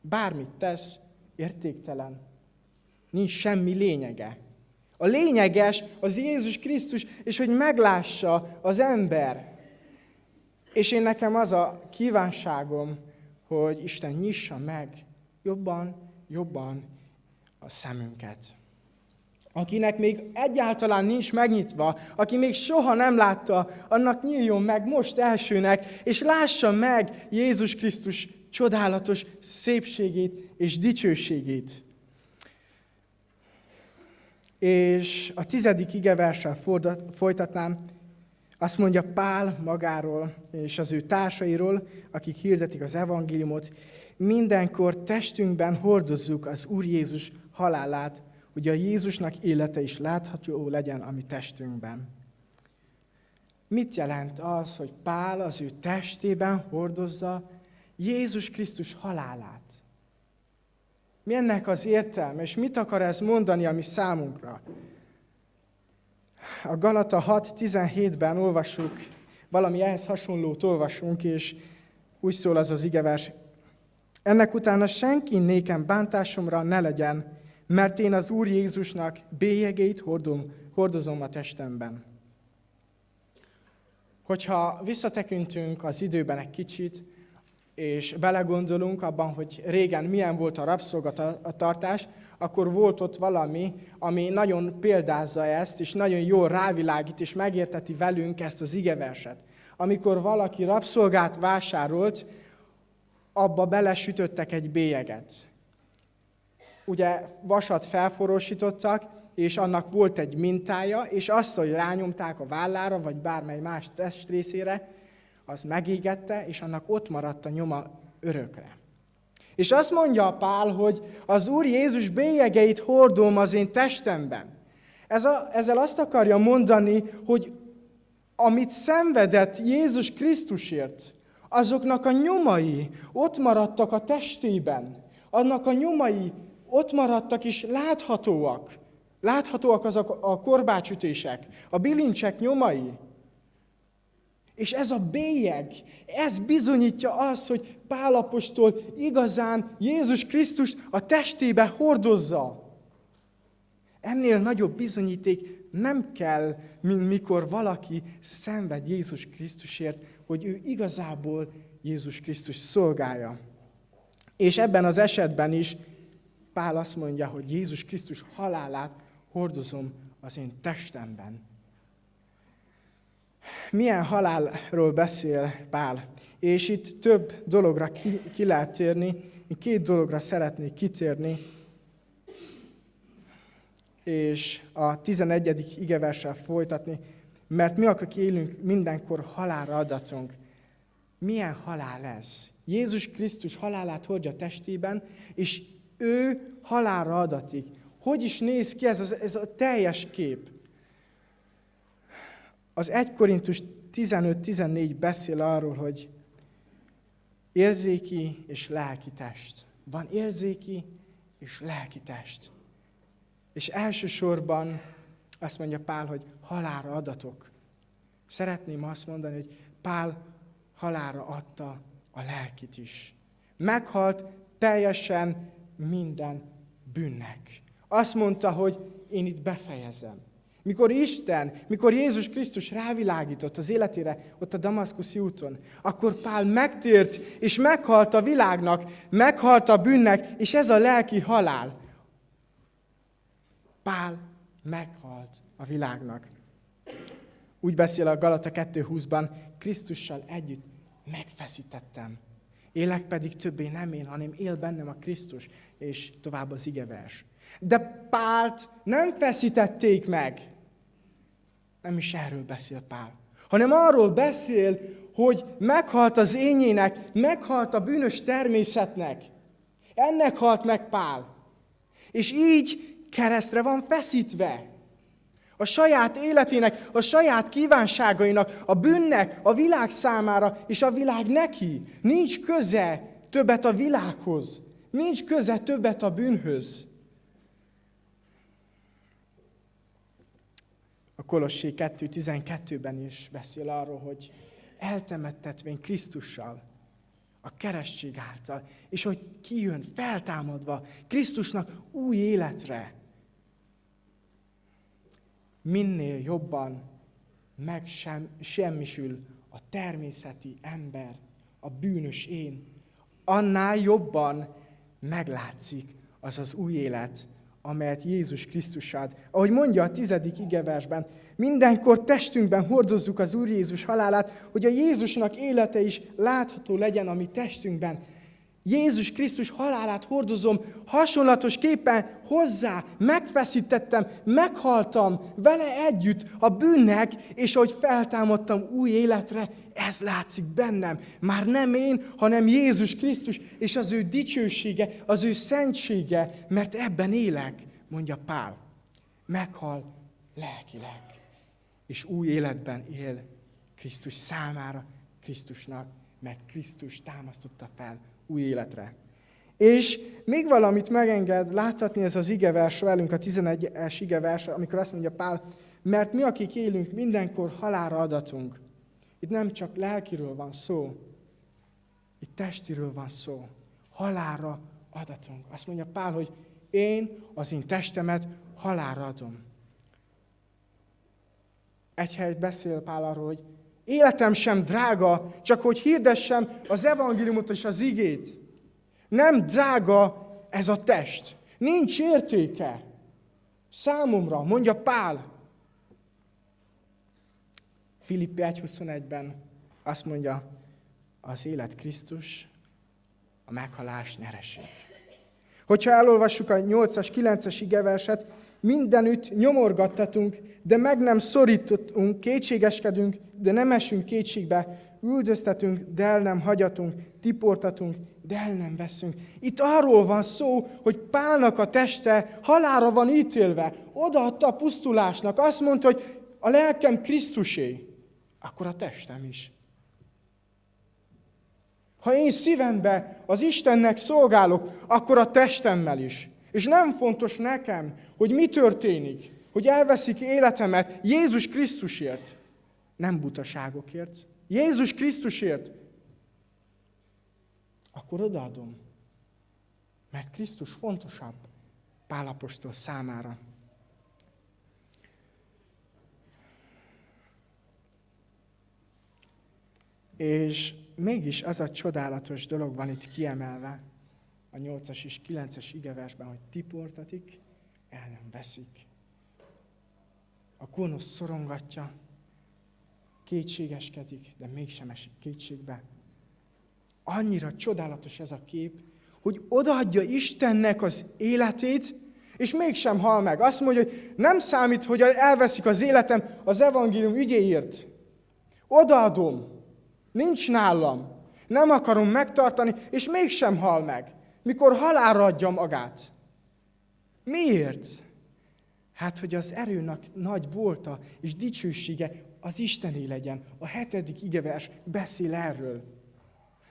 Bármit tesz, értéktelen. Nincs semmi lényege. A lényeges az Jézus Krisztus, és hogy meglássa az ember. És én nekem az a kívánságom, hogy Isten nyissa meg jobban, jobban a szemünket. Akinek még egyáltalán nincs megnyitva, aki még soha nem látta, annak nyíljon meg most elsőnek, és lássa meg Jézus Krisztus csodálatos szépségét és dicsőségét. És a tizedik igeverssel folytatnám, azt mondja Pál magáról és az ő társairól, akik hirdetik az evangéliumot, mindenkor testünkben hordozzuk az Úr Jézus halálát, hogy a Jézusnak élete is látható legyen a mi testünkben. Mit jelent az, hogy Pál az ő testében hordozza Jézus Krisztus halálát? Mi ennek az értelme, és mit akar ez mondani a mi számunkra? A Galata 6.17-ben olvassuk, valami ehhez hasonlót olvasunk, és úgy szól az az igevers, ennek utána senki nékem bántásomra ne legyen, mert én az Úr Jézusnak bélyegét hordom, hordozom a testemben. Hogyha visszatekintünk az időben egy kicsit, és belegondolunk abban, hogy régen milyen volt a rabszolgatartás, akkor volt ott valami, ami nagyon példázza ezt, és nagyon jól rávilágít, és megérteti velünk ezt az igeverset. Amikor valaki rabszolgát vásárolt, abba belesütöttek egy bélyeget. Ugye vasat felforósítottak, és annak volt egy mintája, és azt, hogy rányomták a vállára, vagy bármely más testrészére, az megégette, és annak ott maradt a nyoma örökre. És azt mondja a Pál, hogy az Úr Jézus bélyegeit hordom az én testemben. Ez a, ezzel azt akarja mondani, hogy amit szenvedett Jézus Krisztusért, azoknak a nyomai ott maradtak a testében. Annak a nyomai ott maradtak és láthatóak. Láthatóak azok a korbácsütések, a bilincsek nyomai. És ez a bélyeg, ez bizonyítja azt, hogy Pálapostól igazán Jézus Krisztus a testébe hordozza. Ennél nagyobb bizonyíték nem kell, mint mikor valaki szenved Jézus Krisztusért, hogy ő igazából Jézus Krisztus szolgálja. És ebben az esetben is Pál azt mondja, hogy Jézus Krisztus halálát hordozom az én testemben. Milyen halálról beszél Pál? És itt több dologra ki, ki lehet térni. Én két dologra szeretnék kitérni. És a 11. igeverssel folytatni. Mert mi, akik élünk, mindenkor halálra adatunk. Milyen halál ez? Jézus Krisztus halálát hordja testében, és ő halálra adatik. Hogy is néz ki ez, ez a teljes kép? Az 1 Korintus 15-14 beszél arról, hogy érzéki és lelki test. Van érzéki és lelki test. És elsősorban azt mondja Pál, hogy halára adatok. Szeretném azt mondani, hogy Pál halára adta a lelkit is. Meghalt teljesen minden bűnnek. Azt mondta, hogy én itt befejezem. Mikor Isten, mikor Jézus Krisztus rávilágított az életére ott a Damaszkuszi úton, akkor Pál megtért, és meghalt a világnak, meghalt a bűnnek, és ez a lelki halál. Pál meghalt a világnak. Úgy beszél a Galata 2.20-ban, Krisztussal együtt megfeszítettem. Élek pedig többé nem én, hanem él bennem a Krisztus, és tovább az igevers. De Pált nem feszítették meg. Nem is erről beszél Pál. Hanem arról beszél, hogy meghalt az ényének, meghalt a bűnös természetnek. Ennek halt meg Pál. És így keresztre van feszítve. A saját életének, a saját kívánságainak, a bűnnek, a világ számára, és a világ neki. Nincs köze többet a világhoz. Nincs köze többet a bűnhöz. A Kolossé 2.12-ben is beszél arról, hogy eltemettetvén Krisztussal, a keresztség által, és hogy kijön feltámadva Krisztusnak új életre. Minél jobban megsemmisül a természeti ember, a bűnös én, annál jobban meglátszik az az új élet, amelyet Jézus Krisztus ad. Ahogy mondja a tizedik igeversben, mindenkor testünkben hordozzuk az Úr Jézus halálát, hogy a Jézusnak élete is látható legyen a mi testünkben. Jézus Krisztus halálát hordozom, hasonlatosképpen hozzá megfeszítettem, meghaltam vele együtt a bűnnek, és hogy feltámadtam új életre, ez látszik bennem. Már nem én, hanem Jézus Krisztus, és az ő dicsősége, az ő szentsége, mert ebben élek, mondja Pál. Meghal lelkileg, és új életben él Krisztus számára, Krisztusnak, mert Krisztus támasztotta fel új életre. És még valamit megenged láthatni ez az igevers velünk, a 11-es igevers, amikor azt mondja Pál, mert mi, akik élünk, mindenkor halára adatunk. Itt nem csak lelkiről van szó, itt testiről van szó. Halára adatunk. Azt mondja Pál, hogy én az én testemet halára adom. Egy helyet beszél Pál arról, hogy életem sem drága, csak hogy hirdessem az evangéliumot és az igét. Nem drága ez a test. Nincs értéke. Számomra, mondja Pál. Filippi 1.21-ben azt mondja, az élet Krisztus, a meghalás nyereség. Hogyha elolvassuk a 8-as, 9-es igeverset, mindenütt nyomorgattatunk, de meg nem szorítottunk, kétségeskedünk, de nem esünk kétségbe, üldöztetünk, de el nem hagyatunk, tiportatunk, de el nem veszünk. Itt arról van szó, hogy Pálnak a teste halára van ítélve. Odaadta a pusztulásnak. Azt mondta, hogy a lelkem Krisztusé, akkor a testem is. Ha én szívembe az Istennek szolgálok, akkor a testemmel is. És nem fontos nekem, hogy mi történik, hogy elveszik életemet Jézus Krisztusért. Nem butaságokért, Jézus Krisztusért, akkor odaadom. Mert Krisztus fontosabb Pálapostól számára. És mégis az a csodálatos dolog van itt kiemelve, a 8-as és 9-es igeversben, hogy tiportatik, el nem veszik. A gonosz szorongatja, kétségeskedik, de mégsem esik kétségbe. Annyira csodálatos ez a kép, hogy odaadja Istennek az életét, és mégsem hal meg. Azt mondja, hogy nem számít, hogy elveszik az életem az evangélium ügyéért. Odaadom. Nincs nálam. Nem akarom megtartani, és mégsem hal meg. Mikor halálra adja magát. Miért? Hát, hogy az erőnek nagy volta és dicsősége az Istené legyen. A hetedik igevers beszél erről.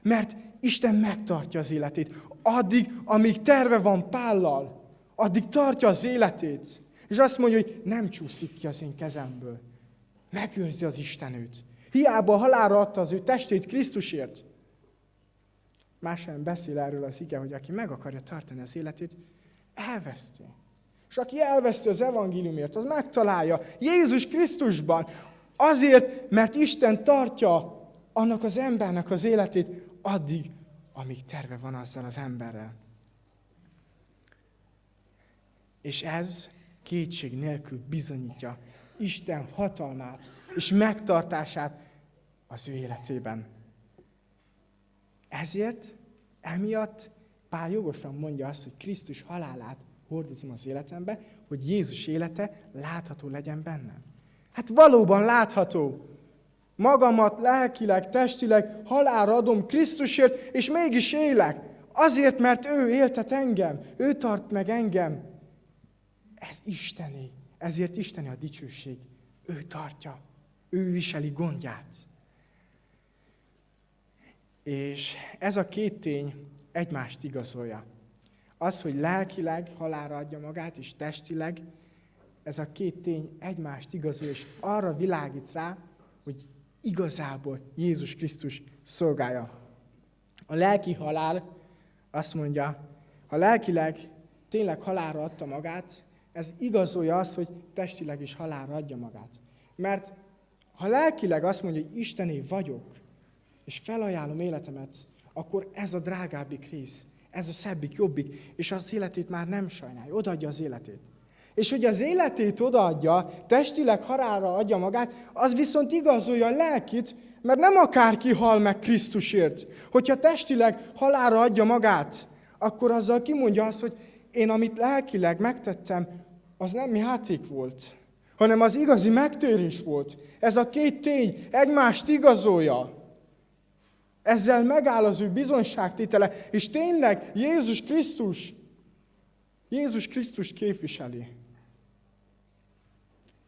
Mert Isten megtartja az életét. Addig, amíg terve van Pállal, addig tartja az életét. És azt mondja, hogy nem csúszik ki az én kezemből. Megőrzi az Isten őt. Hiába halálra adta az ő testét Krisztusért. Más beszél erről az ige, hogy aki meg akarja tartani az életét, elveszti. És aki elveszti az evangéliumért, az megtalálja Jézus Krisztusban. Azért, mert Isten tartja annak az embernek az életét addig, amíg terve van azzal az emberrel. És ez kétség nélkül bizonyítja Isten hatalmát és megtartását az ő életében. Ezért, emiatt Pál jogosan mondja azt, hogy Krisztus halálát hordozom az életembe, hogy Jézus élete látható legyen bennem. Hát valóban látható. Magamat lelkileg, testileg halálra adom Krisztusért, és mégis élek. Azért, mert ő éltet engem, ő tart meg engem. Ez Isteni. Ezért Isteni a dicsőség. Ő tartja. Ő viseli gondját. És ez a két tény egymást igazolja. Az, hogy lelkileg halára adja magát, és testileg, ez a két tény egymást igazolja, és arra világít rá, hogy igazából Jézus Krisztus szolgálja. A lelki halál azt mondja, ha lelkileg tényleg halára adta magát, ez igazolja azt, hogy testileg is halára adja magát. Mert ha lelkileg azt mondja, hogy Istené vagyok, és felajánlom életemet, akkor ez a drágábbik rész, ez a szebbik, jobbik, és az életét már nem sajnálja, odaadja az életét. És hogy az életét odaadja, testileg harára adja magát, az viszont igazolja a lelkit, mert nem akárki hal meg Krisztusért. Hogyha testileg halára adja magát, akkor azzal kimondja azt, hogy én amit lelkileg megtettem, az nem játék volt, hanem az igazi megtérés volt. Ez a két tény egymást igazolja. Ezzel megáll az ő bizonyságtétele, és tényleg Jézus Krisztus, Jézus Krisztus képviseli.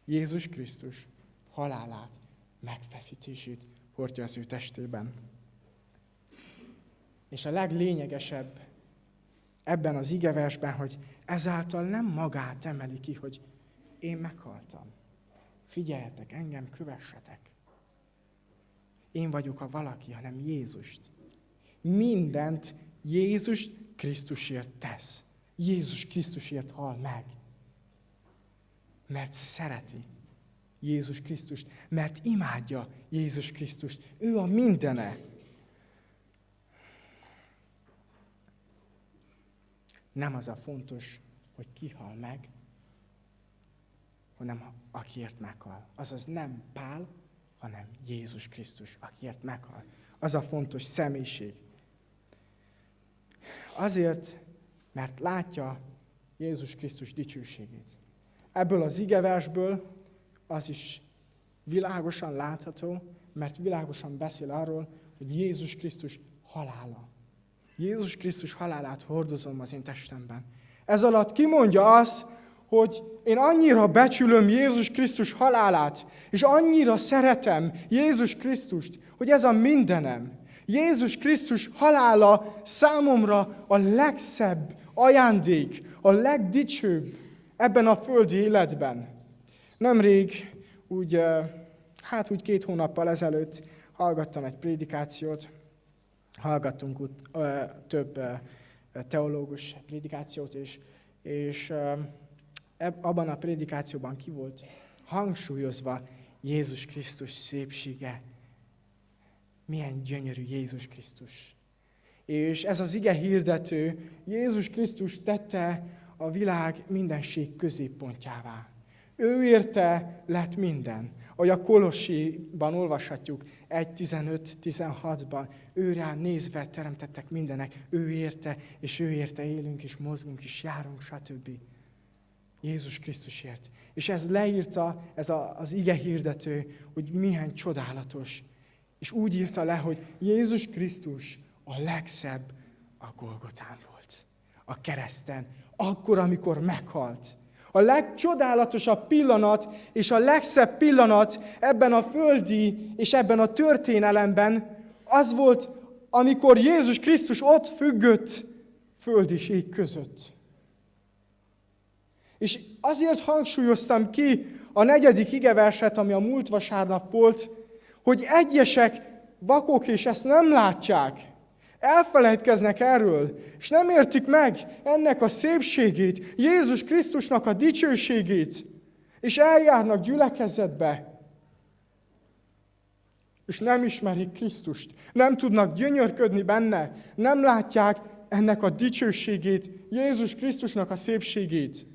Jézus Krisztus halálát, megfeszítését hordja az ő testében. És a leglényegesebb ebben az igeversben, hogy ezáltal nem magát emeli ki, hogy én meghaltam. Figyeljetek, engem kövessetek. Én vagyok a valaki, hanem Jézust. Mindent Jézus Krisztusért tesz. Jézus Krisztusért hal meg. Mert szereti Jézus Krisztust, mert imádja Jézus Krisztust. Ő a mindene. Nem az a fontos, hogy ki hal meg, hanem akiért meghal. Azaz nem Pál, hanem Jézus Krisztus, akiért meghal. Az a fontos személyiség. Azért, mert látja Jézus Krisztus dicsőségét. Ebből az igeversből az is világosan látható, mert világosan beszél arról, hogy Jézus Krisztus halála. Jézus Krisztus halálát hordozom az én testemben. Ez alatt kimondja azt, hogy én annyira becsülöm Jézus Krisztus halálát, és annyira szeretem Jézus Krisztust, hogy ez a mindenem. Jézus Krisztus halála számomra a legszebb ajándék, a legdicsőbb ebben a földi életben. Nemrég, úgy, hát úgy két hónappal ezelőtt hallgattam egy prédikációt, hallgattunk ut, ö, több ö, teológus prédikációt, és, és ö, abban a prédikációban ki volt hangsúlyozva Jézus Krisztus szépsége. Milyen gyönyörű Jézus Krisztus. És ez az ige hirdető, Jézus Krisztus tette a világ mindenség középpontjává. Ő érte lett minden. Ahogy a Kolossiban olvashatjuk, 1.15-16-ban, ő nézve teremtettek mindenek, ő érte, és ő érte élünk, és mozgunk, és járunk, stb. Jézus Krisztusért. És ez leírta, ez a, az ige hirdető, hogy milyen csodálatos. És úgy írta le, hogy Jézus Krisztus a legszebb a Golgotán volt. A kereszten. Akkor, amikor meghalt. A legcsodálatosabb pillanat és a legszebb pillanat ebben a földi és ebben a történelemben az volt, amikor Jézus Krisztus ott függött föld és ég között. És azért hangsúlyoztam ki a negyedik igeverset, ami a múlt vasárnap volt, hogy egyesek vakok és ezt nem látják. Elfelejtkeznek erről, és nem értik meg ennek a szépségét, Jézus Krisztusnak a dicsőségét, és eljárnak gyülekezetbe, és nem ismerik Krisztust, nem tudnak gyönyörködni benne, nem látják ennek a dicsőségét, Jézus Krisztusnak a szépségét.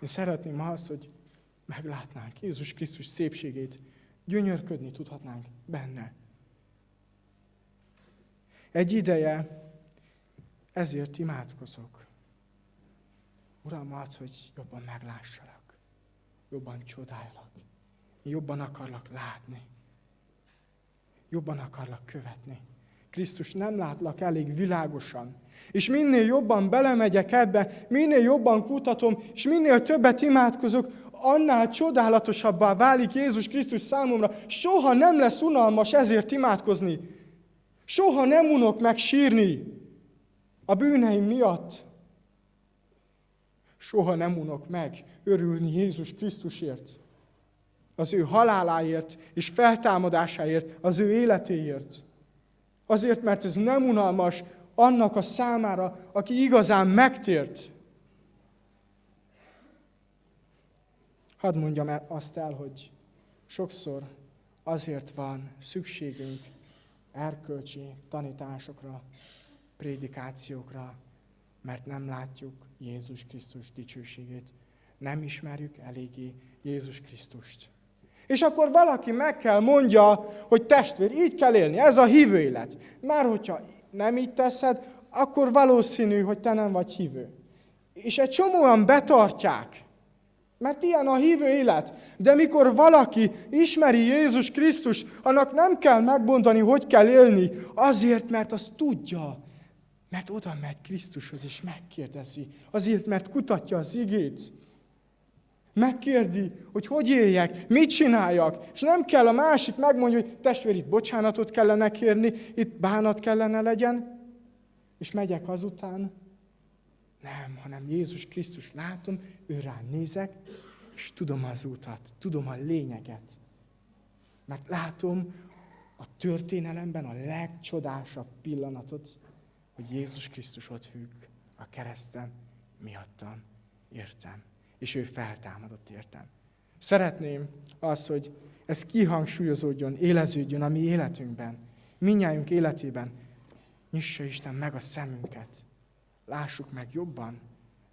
Én szeretném azt, hogy meglátnánk Jézus Krisztus szépségét, gyönyörködni tudhatnánk benne. Egy ideje ezért imádkozok. Uram, az, hogy jobban meglássalak, jobban csodáljalak, jobban akarlak látni, jobban akarlak követni. Krisztus nem látlak elég világosan. És minél jobban belemegyek ebbe, minél jobban kutatom, és minél többet imádkozok, annál csodálatosabbá válik Jézus Krisztus számomra. Soha nem lesz unalmas ezért imádkozni. Soha nem unok meg sírni a bűneim miatt. Soha nem unok meg örülni Jézus Krisztusért, az ő haláláért és feltámadásáért, az ő életéért. Azért, mert ez nem unalmas annak a számára, aki igazán megtért. Hadd mondjam azt el, hogy sokszor azért van szükségünk erkölcsi tanításokra, prédikációkra, mert nem látjuk Jézus Krisztus dicsőségét. Nem ismerjük eléggé Jézus Krisztust. És akkor valaki meg kell mondja, hogy testvér, így kell élni, ez a hívő élet. Mert hogyha nem így teszed, akkor valószínű, hogy te nem vagy hívő. És egy csomóan betartják, mert ilyen a hívő élet. De mikor valaki ismeri Jézus Krisztus, annak nem kell megmondani, hogy kell élni, azért, mert azt tudja. Mert oda megy Krisztushoz és megkérdezi. Azért, mert kutatja az igét. Megkérdi, hogy hogy éljek, mit csináljak. És nem kell a másik megmondja, hogy testvér, itt bocsánatot kellene kérni, itt bánat kellene legyen, és megyek azután. Nem, hanem Jézus Krisztus látom, ő rá nézek, és tudom az utat, tudom a lényeget. Mert látom a történelemben a legcsodásabb pillanatot, hogy Jézus Krisztus ott függ a kereszten miattam, értem. És ő feltámadott értem. Szeretném az, hogy ez kihangsúlyozódjon, éleződjön a mi életünkben, minnyájunk életében. Nyissa Isten meg a szemünket. Lássuk meg jobban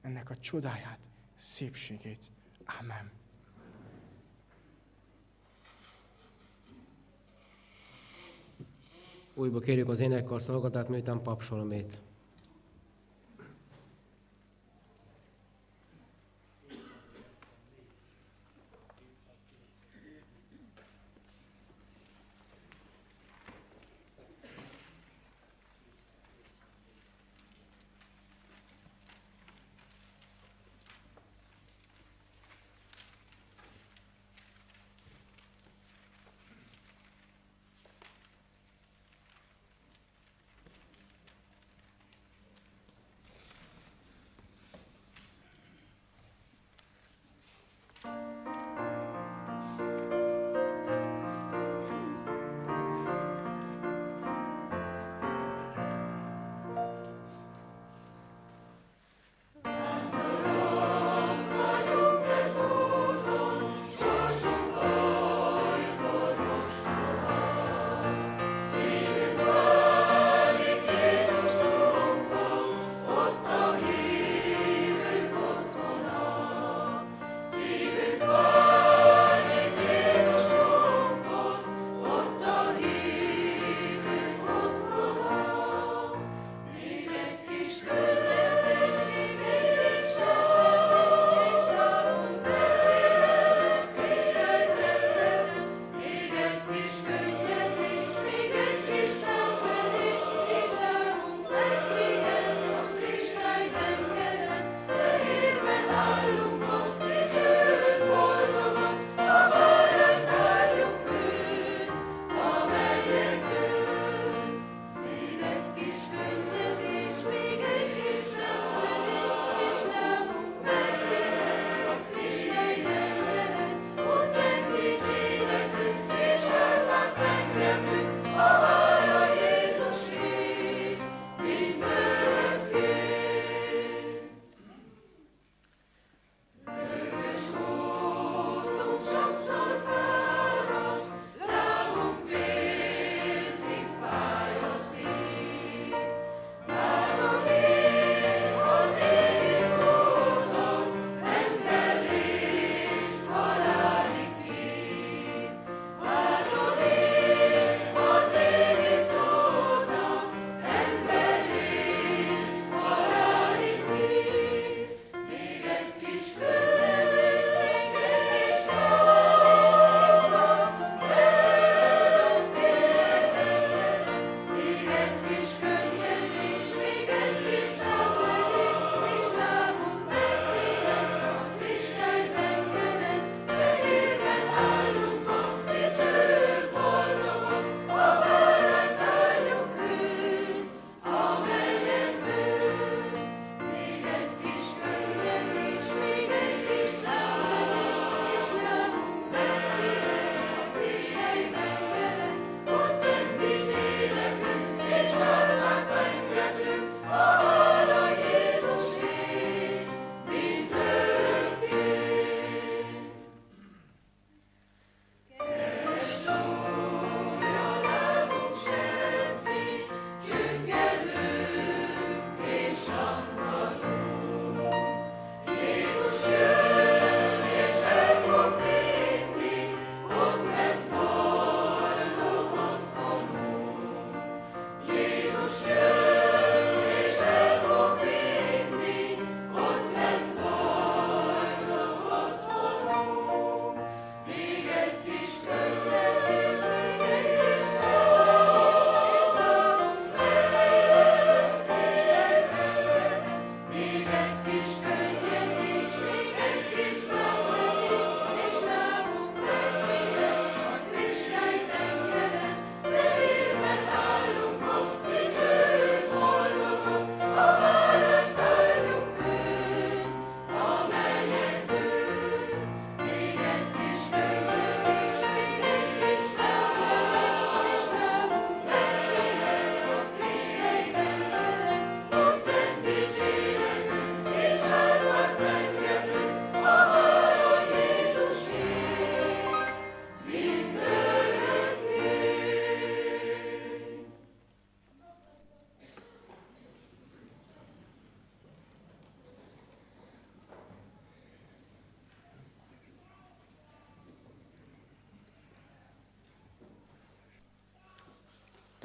ennek a csodáját, szépségét. Amen.
Újba kérjük az énekkar szolgatát, miután papsolomét.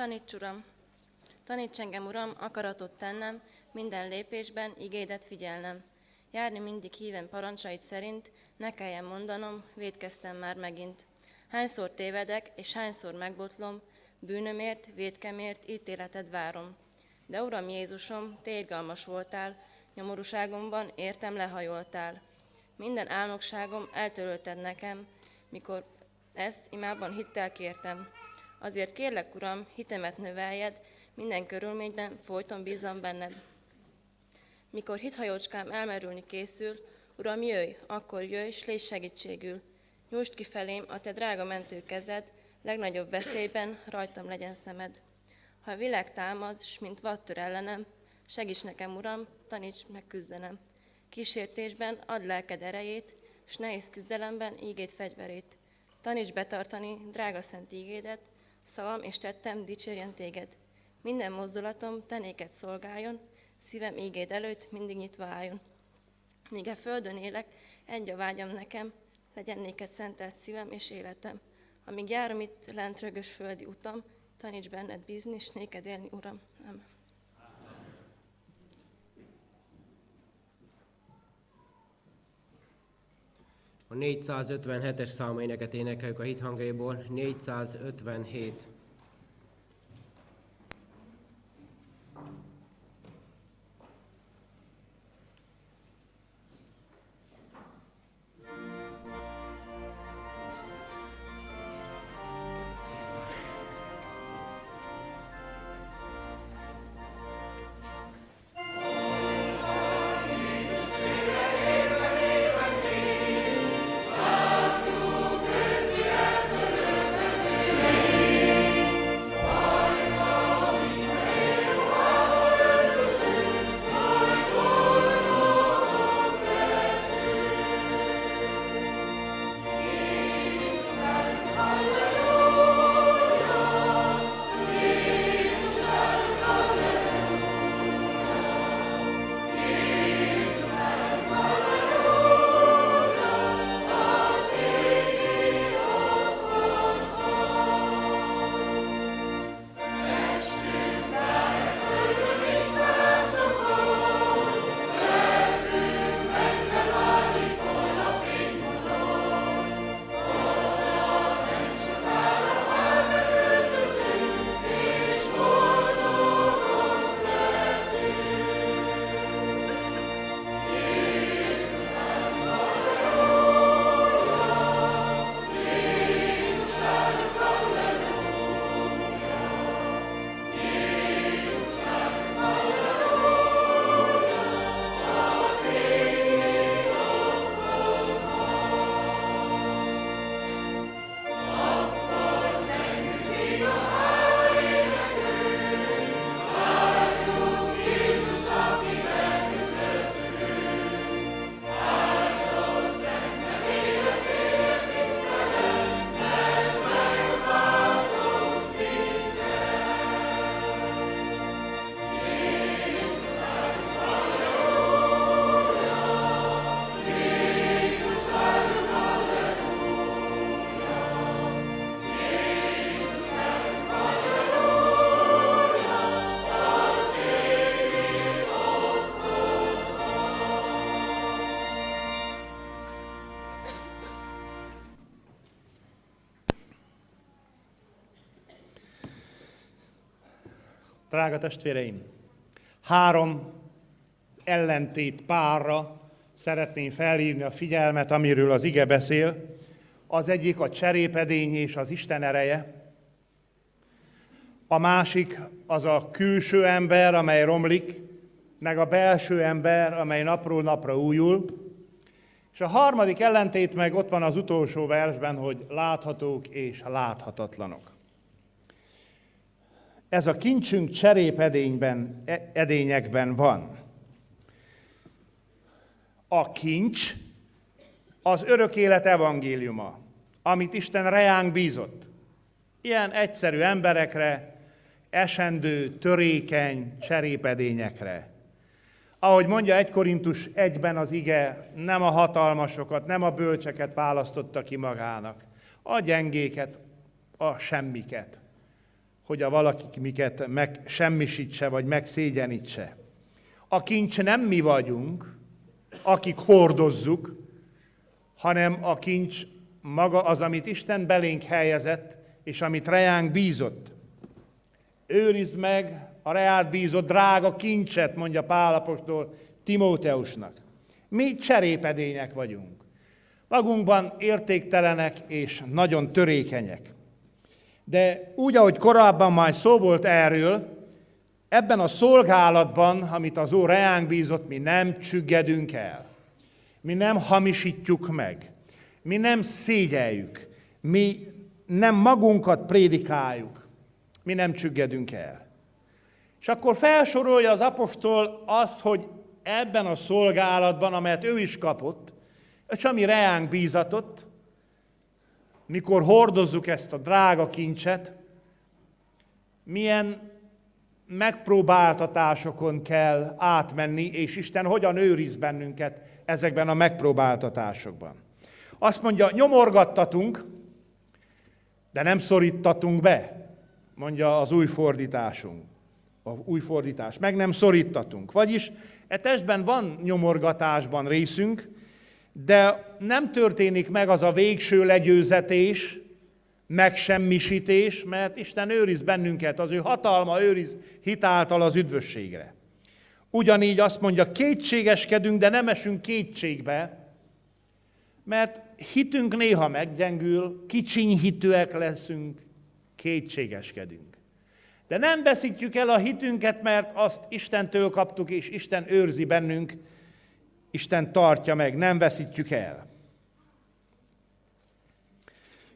Taníts, Uram! Taníts engem, Uram, akaratot tennem, minden lépésben igédet figyelnem. Járni mindig híven parancsait szerint, ne kelljen mondanom, védkeztem már megint. Hányszor tévedek, és hányszor megbotlom, bűnömért, védkemért ítéleted várom. De Uram Jézusom, te irgalmas voltál, nyomorúságomban értem lehajoltál. Minden álmokságom eltörölted nekem, mikor ezt imában hittel kértem. Azért kérlek, Uram, hitemet növeljed, minden körülményben folyton bízom benned. Mikor hithajócskám elmerülni készül, Uram, jöjj, akkor jöjj, s légy segítségül. Nyújtsd ki felém a te drága mentő kezed, legnagyobb veszélyben rajtam legyen szemed. Ha a világ támad, s mint vattör ellenem, segíts nekem, Uram, taníts meg küzdenem. Kísértésben add lelked erejét, s nehéz küzdelemben ígét fegyverét. Taníts betartani drága szent ígédet, szavam és tettem dicsérjen téged. Minden mozdulatom te néked szolgáljon, szívem ígéd előtt mindig nyitva álljon. Míg a földön élek, egy a vágyam nekem, legyen néked szentelt szívem és életem. Amíg járom itt lent rögös földi utam, taníts benned bízni, és néked élni, Uram. Amen.
A 457-es számú éneket énekeljük a hit hangjaiból. 457.
Drága testvéreim, három ellentét párra szeretném felhívni a figyelmet, amiről az ige beszél. Az egyik a cserépedény és az Isten ereje. A másik az a külső ember, amely romlik, meg a belső ember, amely napról napra újul. És a harmadik ellentét meg ott van az utolsó versben, hogy láthatók és láthatatlanok. Ez a kincsünk cserépedényben, e- edényekben van. A kincs az örök élet evangéliuma, amit Isten reánk bízott. Ilyen egyszerű emberekre, esendő, törékeny cserépedényekre. Ahogy mondja 1 Korintus 1-ben az ige, nem a hatalmasokat, nem a bölcseket választotta ki magának, a gyengéket, a semmiket hogy a valaki miket megsemmisítse, vagy megszégyenítse. A kincs nem mi vagyunk, akik hordozzuk, hanem a kincs maga az, amit Isten belénk helyezett, és amit reánk bízott. Őrizd meg a reát bízott drága kincset, mondja Pálapostól Timóteusnak. Mi cserépedények vagyunk. Magunkban értéktelenek és nagyon törékenyek. De úgy, ahogy korábban már szó volt erről, ebben a szolgálatban, amit az Úr reánk bízott, mi nem csüggedünk el. Mi nem hamisítjuk meg. Mi nem szégyeljük. Mi nem magunkat prédikáljuk. Mi nem csüggedünk el. És akkor felsorolja az apostol azt, hogy ebben a szolgálatban, amelyet ő is kapott, és ami reánk bízatott, mikor hordozzuk ezt a drága kincset, milyen megpróbáltatásokon kell átmenni, és Isten hogyan őriz bennünket ezekben a megpróbáltatásokban. Azt mondja, nyomorgattatunk, de nem szorítatunk be, mondja az új fordításunk. A új fordítás. Meg nem szorítatunk. Vagyis e testben van nyomorgatásban részünk, de nem történik meg az a végső legyőzetés, megsemmisítés, mert Isten őriz bennünket, az ő hatalma őriz hitáltal az üdvösségre. Ugyanígy azt mondja, kétségeskedünk, de nem esünk kétségbe, mert hitünk néha meggyengül, kicsiny hitűek leszünk, kétségeskedünk. De nem veszítjük el a hitünket, mert azt Istentől kaptuk, és Isten őrzi bennünk, Isten tartja meg, nem veszítjük el.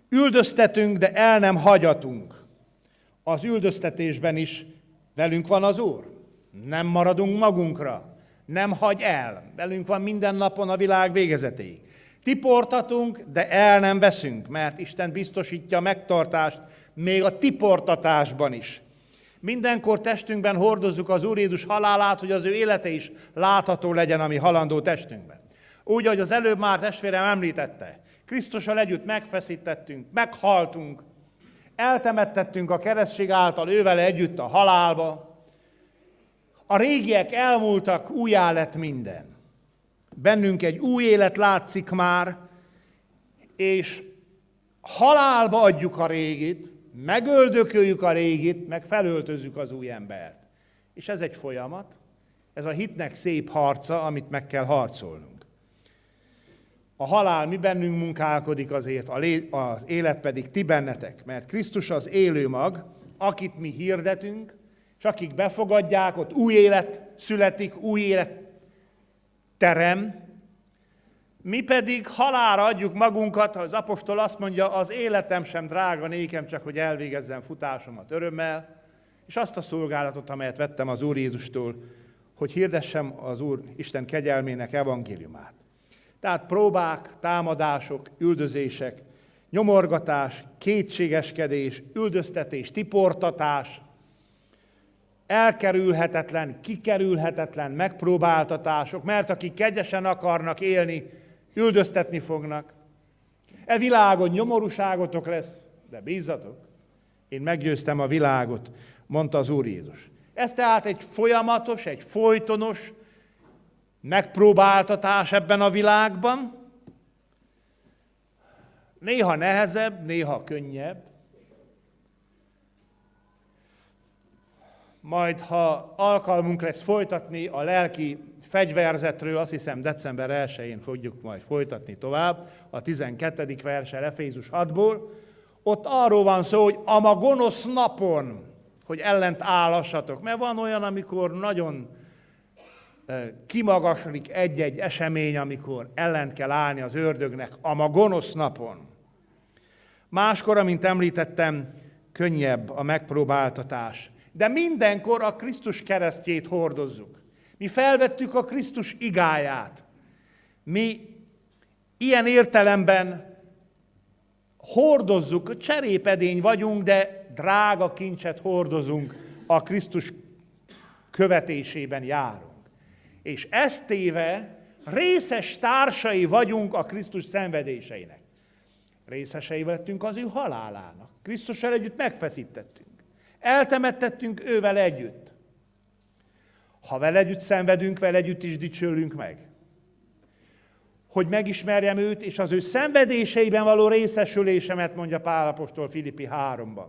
Üldöztetünk, de el nem hagyatunk. Az üldöztetésben is velünk van az Úr. Nem maradunk magunkra. Nem hagy el. Velünk van minden napon a világ végezetéig. Tiportatunk, de el nem veszünk, mert Isten biztosítja a megtartást még a tiportatásban is. Mindenkor testünkben hordozzuk az Úr Jézus halálát, hogy az ő élete is látható legyen a mi halandó testünkben. Úgy, ahogy az előbb már testvérem említette, Krisztussal együtt megfeszítettünk, meghaltunk, eltemettettünk a keresztség által ővel együtt a halálba. A régiek elmúltak, újjá lett minden. Bennünk egy új élet látszik már, és halálba adjuk a régit, megöldököljük a régit, meg felöltözzük az új embert. És ez egy folyamat, ez a hitnek szép harca, amit meg kell harcolnunk. A halál mi bennünk munkálkodik azért, az élet pedig ti bennetek, mert Krisztus az élő mag, akit mi hirdetünk, és akik befogadják, ott új élet születik, új élet terem, mi pedig halára adjuk magunkat, az apostol azt mondja, az életem sem drága nékem, csak hogy elvégezzem futásomat örömmel, és azt a szolgálatot, amelyet vettem az Úr Jézustól, hogy hirdessem az Úr Isten kegyelmének evangéliumát. Tehát próbák, támadások, üldözések, nyomorgatás, kétségeskedés, üldöztetés, tiportatás, elkerülhetetlen, kikerülhetetlen megpróbáltatások, mert akik kegyesen akarnak élni, üldöztetni fognak. E világon nyomorúságotok lesz, de bízzatok, én meggyőztem a világot, mondta az Úr Jézus. Ez tehát egy folyamatos, egy folytonos megpróbáltatás ebben a világban. Néha nehezebb, néha könnyebb. Majd, ha alkalmunk lesz folytatni a lelki fegyverzetről, azt hiszem december 1-én fogjuk majd folytatni tovább, a 12. verse Efézus 6-ból, ott arról van szó, hogy a gonosz napon, hogy ellent állassatok. Mert van olyan, amikor nagyon kimagasodik egy-egy esemény, amikor ellent kell állni az ördögnek a gonosz napon. Máskor, amint említettem, könnyebb a megpróbáltatás. De mindenkor a Krisztus keresztjét hordozzuk. Mi felvettük a Krisztus igáját. Mi ilyen értelemben hordozzuk, cserépedény vagyunk, de drága kincset hordozunk, a Krisztus követésében járunk. És ezt téve részes társai vagyunk a Krisztus szenvedéseinek. Részesei lettünk az ő halálának. Krisztussal együtt megfeszítettünk. Eltemettettünk ővel együtt. Ha vele együtt szenvedünk, vele együtt is dicsőlünk meg. Hogy megismerjem őt, és az ő szenvedéseiben való részesülésemet, mondja Pálapostól Filippi 3-ban.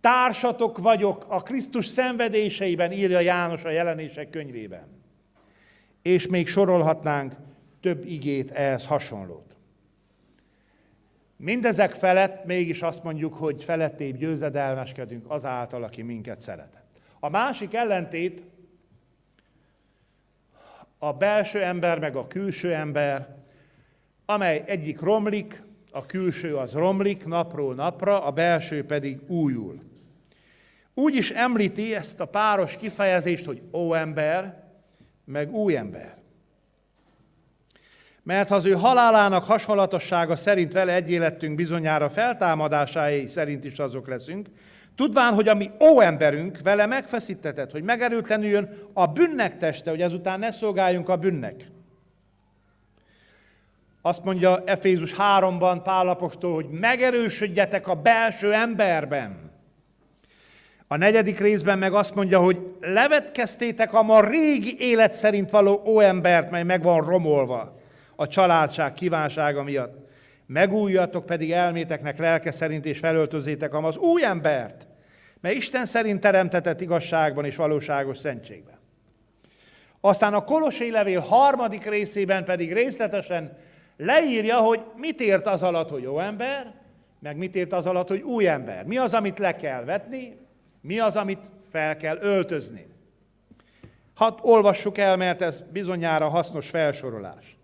Társatok vagyok a Krisztus szenvedéseiben, írja János a jelenések könyvében. És még sorolhatnánk több igét ehhez hasonlót. Mindezek felett mégis azt mondjuk, hogy felettébb győzedelmeskedünk azáltal, aki minket szeretett. A másik ellentét a belső ember meg a külső ember, amely egyik romlik, a külső az romlik napról napra, a belső pedig újul. Úgy is említi ezt a páros kifejezést, hogy ó ember, meg új ember. Mert ha az ő halálának hasonlatossága szerint vele egy életünk bizonyára feltámadásái szerint is azok leszünk, tudván, hogy a mi ó emberünk vele megfeszítetett, hogy megerőtlenüljön a bűnnek teste, hogy ezután ne szolgáljunk a bűnnek. Azt mondja Efézus 3-ban Pálapostól, hogy megerősödjetek a belső emberben. A negyedik részben meg azt mondja, hogy levetkeztétek a ma régi élet szerint való óembert, mely meg van romolva a családság kívánsága miatt. Megújjatok pedig elméteknek lelke szerint, és felöltözétek az új embert, mely Isten szerint teremtetett igazságban és valóságos szentségben. Aztán a Kolossé levél harmadik részében pedig részletesen leírja, hogy mit ért az alatt, hogy jó ember, meg mit ért az alatt, hogy új ember. Mi az, amit le kell vetni, mi az, amit fel kell öltözni. Hát olvassuk el, mert ez bizonyára hasznos felsorolás.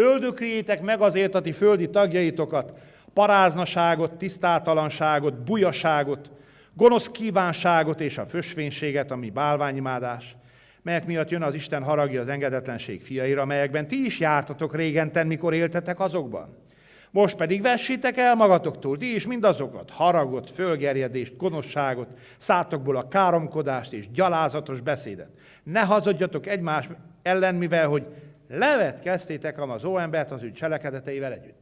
Öldöküljétek meg azért a ti földi tagjaitokat, paráznaságot, tisztátalanságot, bujaságot, gonosz kívánságot és a fösvénységet, ami bálványimádás, melyek miatt jön az Isten haragja az engedetlenség fiaira, melyekben ti is jártatok régenten, mikor éltetek azokban. Most pedig vessétek el magatoktól, ti is mindazokat, haragot, fölgerjedést, gonoszságot, szátokból a káromkodást és gyalázatos beszédet. Ne hazudjatok egymás ellen, mivel hogy levet kezdtétek az óembert az ő cselekedeteivel együtt.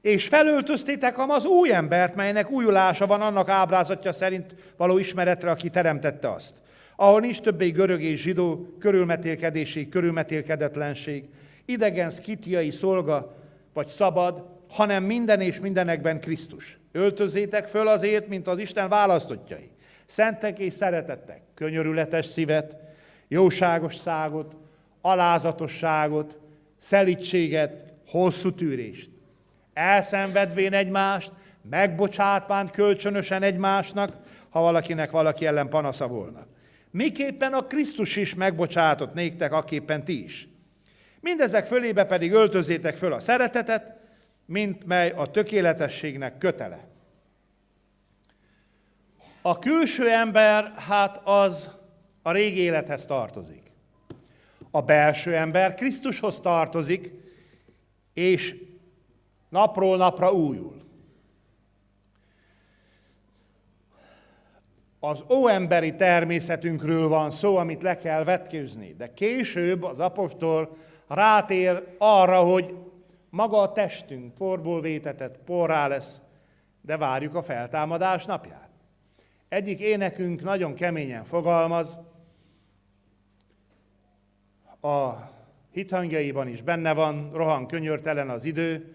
És felöltöztétek az új embert, melynek újulása van annak ábrázatja szerint való ismeretre, aki teremtette azt. Ahol nincs többé görög és zsidó, körülmetélkedéség, körülmetélkedetlenség, idegen, szkitiai szolga vagy szabad, hanem minden és mindenekben Krisztus. Öltözétek föl azért, mint az Isten választottjai. Szentek és szeretettek, könyörületes szívet, jóságos szágot, alázatosságot, szelítséget, hosszú tűrést. Elszenvedvén egymást, megbocsátván kölcsönösen egymásnak, ha valakinek valaki ellen panasza volna. Miképpen a Krisztus is megbocsátott néktek, aképpen ti is. Mindezek fölébe pedig öltözétek föl a szeretetet, mint mely a tökéletességnek kötele. A külső ember, hát az a régi élethez tartozik. A belső ember Krisztushoz tartozik, és napról napra újul. Az óemberi természetünkről van szó, amit le kell vetkőzni, de később az apostol rátér arra, hogy maga a testünk porból vétetett, porrá lesz, de várjuk a feltámadás napját. Egyik énekünk nagyon keményen fogalmaz, a hithangjaiban is benne van, rohan könyörtelen az idő.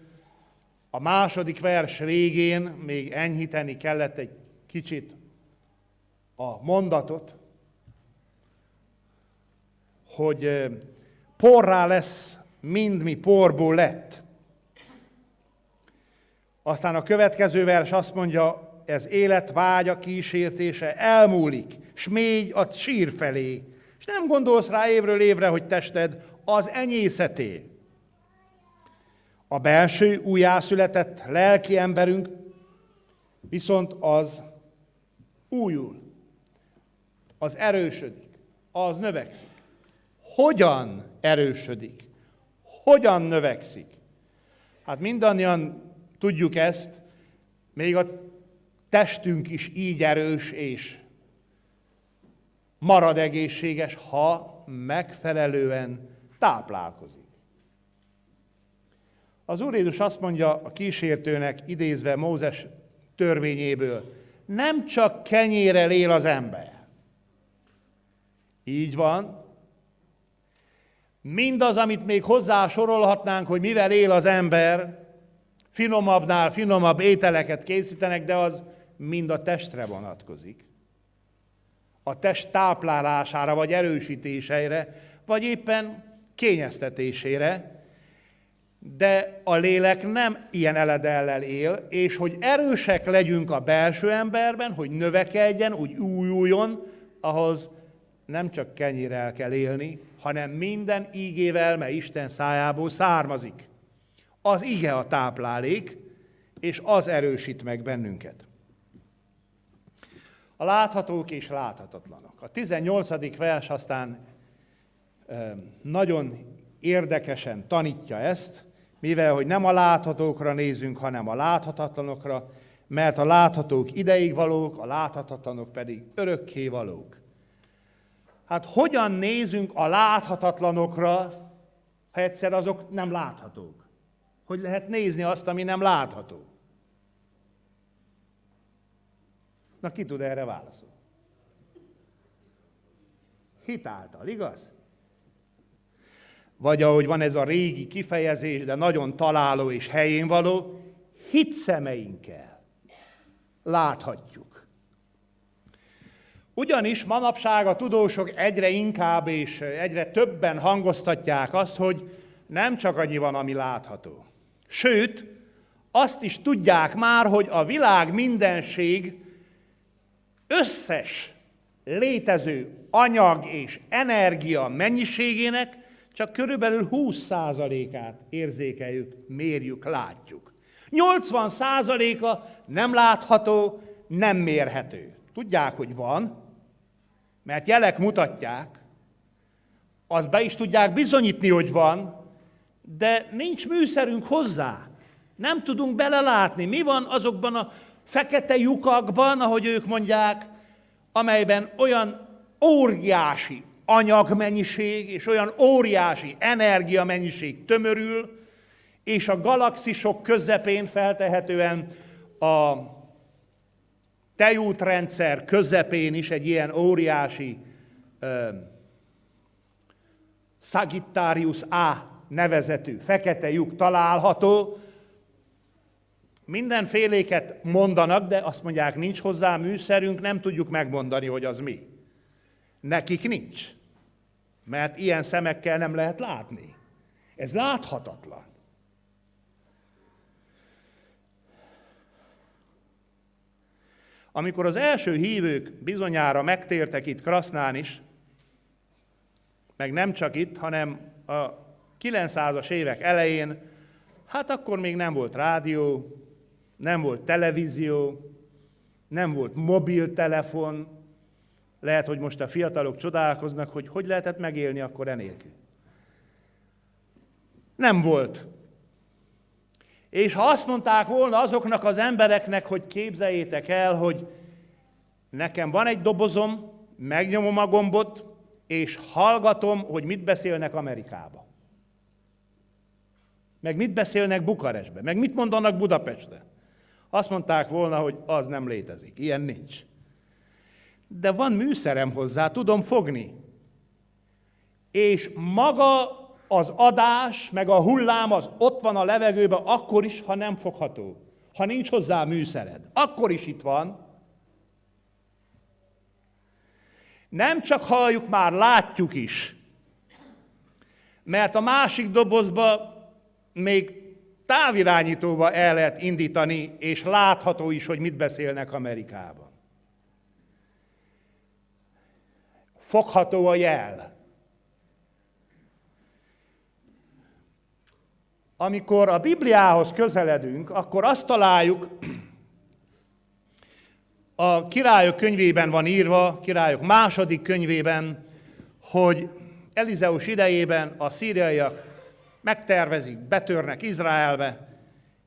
A második vers végén még enyhíteni kellett egy kicsit a mondatot, hogy porrá lesz, mind mi porból lett. Aztán a következő vers azt mondja, ez élet vágya kísértése elmúlik, s mégy a sír felé, és nem gondolsz rá évről évre, hogy tested az enyészeté. A belső újjászületett lelki emberünk viszont az újul, az erősödik, az növekszik. Hogyan erősödik? Hogyan növekszik? Hát mindannyian tudjuk ezt, még a testünk is így erős és marad egészséges, ha megfelelően táplálkozik. Az Úr Jézus azt mondja a kísértőnek, idézve Mózes törvényéből, nem csak kenyérrel él az ember. Így van. Mindaz, amit még hozzá sorolhatnánk, hogy mivel él az ember, finomabbnál finomabb ételeket készítenek, de az mind a testre vonatkozik. A test táplálására, vagy erősítésére, vagy éppen kényeztetésére, de a lélek nem ilyen eledellel él, és hogy erősek legyünk a belső emberben, hogy növekedjen, úgy újuljon, ahhoz nem csak kenyérrel kell élni, hanem minden ígével, mely Isten szájából származik. Az ige a táplálék, és az erősít meg bennünket. A láthatók és láthatatlanok. A 18. vers aztán nagyon érdekesen tanítja ezt, mivel hogy nem a láthatókra nézünk, hanem a láthatatlanokra, mert a láthatók ideig valók, a láthatatlanok pedig örökké valók. Hát hogyan nézünk a láthatatlanokra, ha egyszer azok nem láthatók? Hogy lehet nézni azt, ami nem látható? Na ki tud erre válaszolni? Hitáltal, igaz? Vagy ahogy van ez a régi kifejezés, de nagyon találó és helyén való, hit szemeinkkel láthatjuk. Ugyanis manapság a tudósok egyre inkább és egyre többen hangoztatják azt, hogy nem csak annyi van, ami látható. Sőt, azt is tudják már, hogy a világ mindenség összes létező anyag és energia mennyiségének csak körülbelül 20%-át érzékeljük, mérjük, látjuk. 80%-a nem látható, nem mérhető. Tudják, hogy van, mert jelek mutatják, az be is tudják bizonyítni, hogy van, de nincs műszerünk hozzá. Nem tudunk belelátni. Mi van azokban a fekete lyukakban, ahogy ők mondják, amelyben olyan óriási anyagmennyiség és olyan óriási energiamennyiség tömörül, és a galaxisok közepén feltehetően a tejútrendszer közepén is egy ilyen óriási uh, Sagittarius A nevezetű fekete lyuk található. Mindenféléket mondanak, de azt mondják, nincs hozzá műszerünk, nem tudjuk megmondani, hogy az mi. Nekik nincs. Mert ilyen szemekkel nem lehet látni. Ez láthatatlan. Amikor az első hívők bizonyára megtértek itt Krasznán is, meg nem csak itt, hanem a 900-as évek elején, hát akkor még nem volt rádió, nem volt televízió, nem volt mobiltelefon, lehet, hogy most a fiatalok csodálkoznak, hogy hogy lehetett megélni akkor enélkül. Nem volt. És ha azt mondták volna azoknak az embereknek, hogy képzeljétek el, hogy nekem van egy dobozom, megnyomom a gombot, és hallgatom, hogy mit beszélnek Amerikába. Meg mit beszélnek Bukarestbe, meg mit mondanak Budapestre. Azt mondták volna, hogy az nem létezik, ilyen nincs de van műszerem hozzá, tudom fogni. És maga az adás, meg a hullám az ott van a levegőben, akkor is, ha nem fogható. Ha nincs hozzá műszered. Akkor is itt van. Nem csak halljuk, már látjuk is. Mert a másik dobozba még távirányítóval el lehet indítani, és látható is, hogy mit beszélnek Amerikában. fogható a jel. Amikor a Bibliához közeledünk, akkor azt találjuk, a királyok könyvében van írva, királyok második könyvében, hogy Elizeus idejében a szíriaiak megtervezik, betörnek Izraelbe,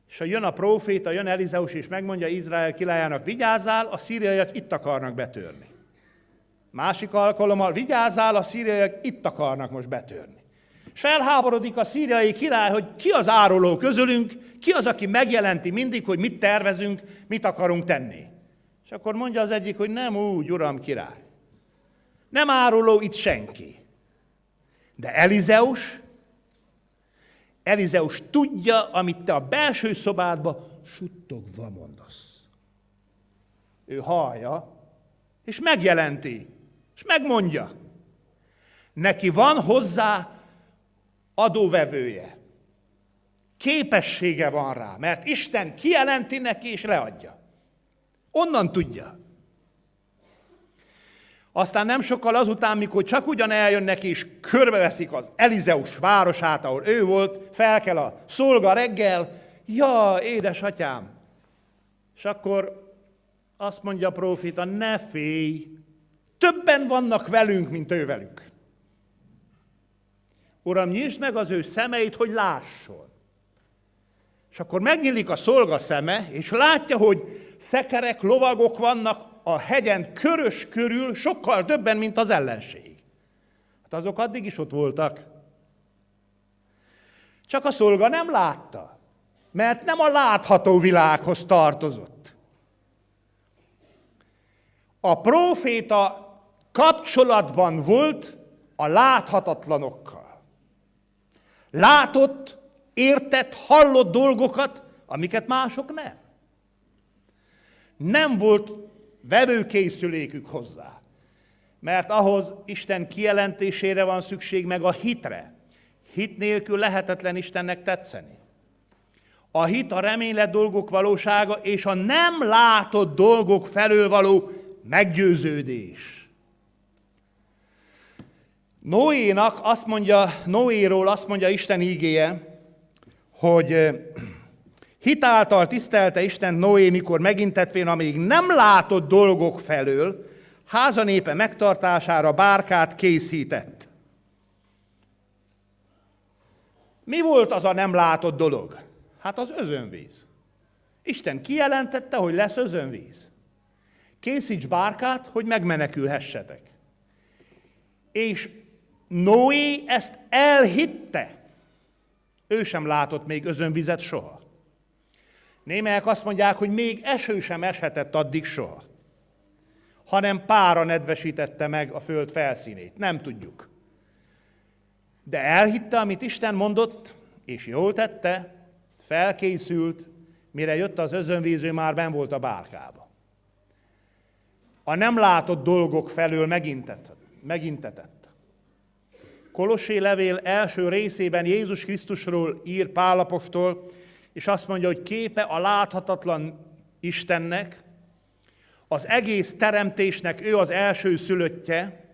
és ha jön a próféta, jön Elizeus, és megmondja Izrael királyának, vigyázzál, a szíriaiak itt akarnak betörni. Másik alkalommal vigyázzál, a szíriaiak itt akarnak most betörni. És felháborodik a szíriai király, hogy ki az áruló közülünk, ki az, aki megjelenti mindig, hogy mit tervezünk, mit akarunk tenni. És akkor mondja az egyik, hogy nem úgy, uram király. Nem áruló itt senki. De Elizeus, Elizeus tudja, amit te a belső szobádba suttogva mondasz. Ő hallja, és megjelenti, és megmondja. Neki van hozzá adóvevője. Képessége van rá, mert Isten kijelenti neki és leadja. Onnan tudja. Aztán nem sokkal azután, mikor csak ugyan eljönnek és körbeveszik az Elizeus városát, ahol ő volt, fel kell a szolga reggel, ja, édesatyám. És akkor azt mondja a prófita, ne félj, többen vannak velünk, mint ő velük. Uram, nyisd meg az ő szemeit, hogy lásson. És akkor megnyílik a szolga szeme, és látja, hogy szekerek, lovagok vannak a hegyen körös körül, sokkal többen, mint az ellenség. Hát azok addig is ott voltak. Csak a szolga nem látta, mert nem a látható világhoz tartozott. A próféta kapcsolatban volt a láthatatlanokkal. Látott, értett, hallott dolgokat, amiket mások nem. Nem volt vevőkészülékük hozzá. Mert ahhoz Isten kijelentésére van szükség, meg a hitre. Hit nélkül lehetetlen Istennek tetszeni. A hit a reménylet dolgok valósága, és a nem látott dolgok felől való meggyőződés. Noénak azt mondja, Noéról azt mondja Isten ígéje, hogy hitáltal tisztelte Isten Noé, mikor megintetvén a még nem látott dolgok felől, házanépe megtartására bárkát készített. Mi volt az a nem látott dolog? Hát az özönvíz. Isten kijelentette, hogy lesz özönvíz. Készíts bárkát, hogy megmenekülhessetek. És Noé ezt elhitte. Ő sem látott még özönvizet soha. Némelyek azt mondják, hogy még eső sem eshetett addig soha, hanem pára nedvesítette meg a föld felszínét. Nem tudjuk. De elhitte, amit Isten mondott, és jól tette, felkészült, mire jött az özönvíző, már ben volt a bárkába. A nem látott dolgok felől megintetett. megintetett. Kolossé levél első részében Jézus Krisztusról ír Pálapostól, és azt mondja, hogy képe a láthatatlan Istennek, az egész teremtésnek ő az első szülöttje,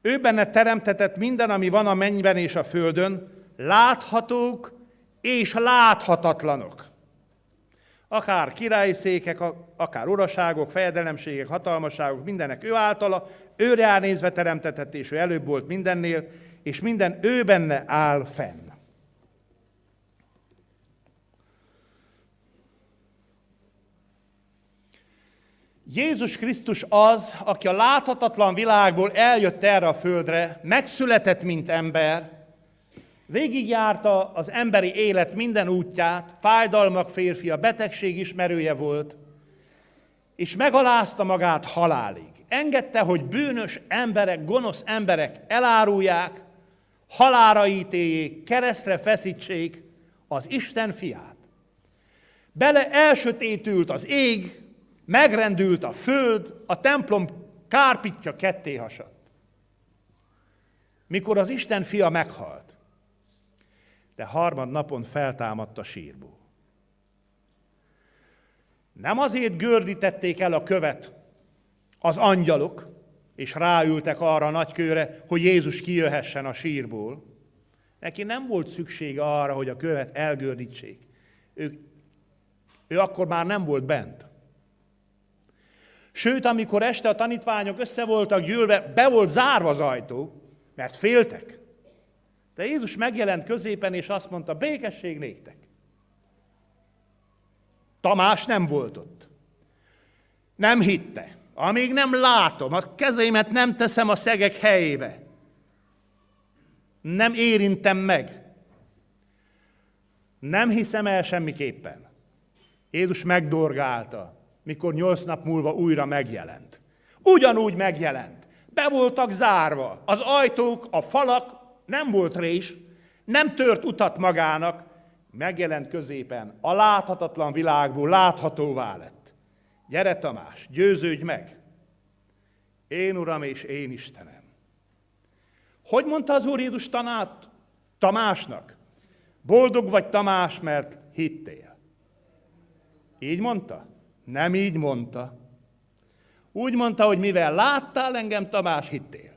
ő benne teremtetett minden, ami van a mennyben és a földön, láthatók és láthatatlanok. Akár királyszékek, akár uraságok, fejedelemségek, hatalmaságok, mindenek ő általa, őre nézve teremtetett, és ő előbb volt mindennél, és minden ő benne áll fenn. Jézus Krisztus az, aki a láthatatlan világból eljött erre a földre, megszületett, mint ember, végigjárta az emberi élet minden útját, fájdalmak férfia, betegség ismerője volt, és megalázta magát halálig. Engedte, hogy bűnös emberek, gonosz emberek elárulják, halára ítéljék, keresztre feszítsék az Isten fiát. Bele elsötétült az ég, megrendült a föld, a templom kárpitja ketté hasadt. Mikor az Isten fia meghalt, de harmad napon feltámadt a sírból. Nem azért gördítették el a követ az angyalok, és ráültek arra a nagykőre, hogy Jézus kijöhessen a sírból. Neki nem volt szüksége arra, hogy a követ elgördítsék. Ő, ő akkor már nem volt bent. Sőt, amikor este a tanítványok össze voltak gyűlve, be volt zárva az ajtó, mert féltek. De Jézus megjelent középen, és azt mondta, békesség néktek. Tamás nem volt ott. Nem hitte. Amíg nem látom, a kezeimet nem teszem a szegek helyébe. Nem érintem meg. Nem hiszem el semmiképpen. Jézus megdorgálta. Mikor nyolc nap múlva újra megjelent. Ugyanúgy megjelent. Be voltak zárva. Az ajtók, a falak, nem volt rés, nem tört utat magának, megjelent középen, a láthatatlan világból láthatóvá lett. Gyere Tamás, győződj meg! Én Uram és én Istenem. Hogy mondta az Úr Jézus tanát Tamásnak? Boldog vagy Tamás, mert hittél. Így mondta? Nem így mondta. Úgy mondta, hogy mivel láttál engem, Tamás, hittél.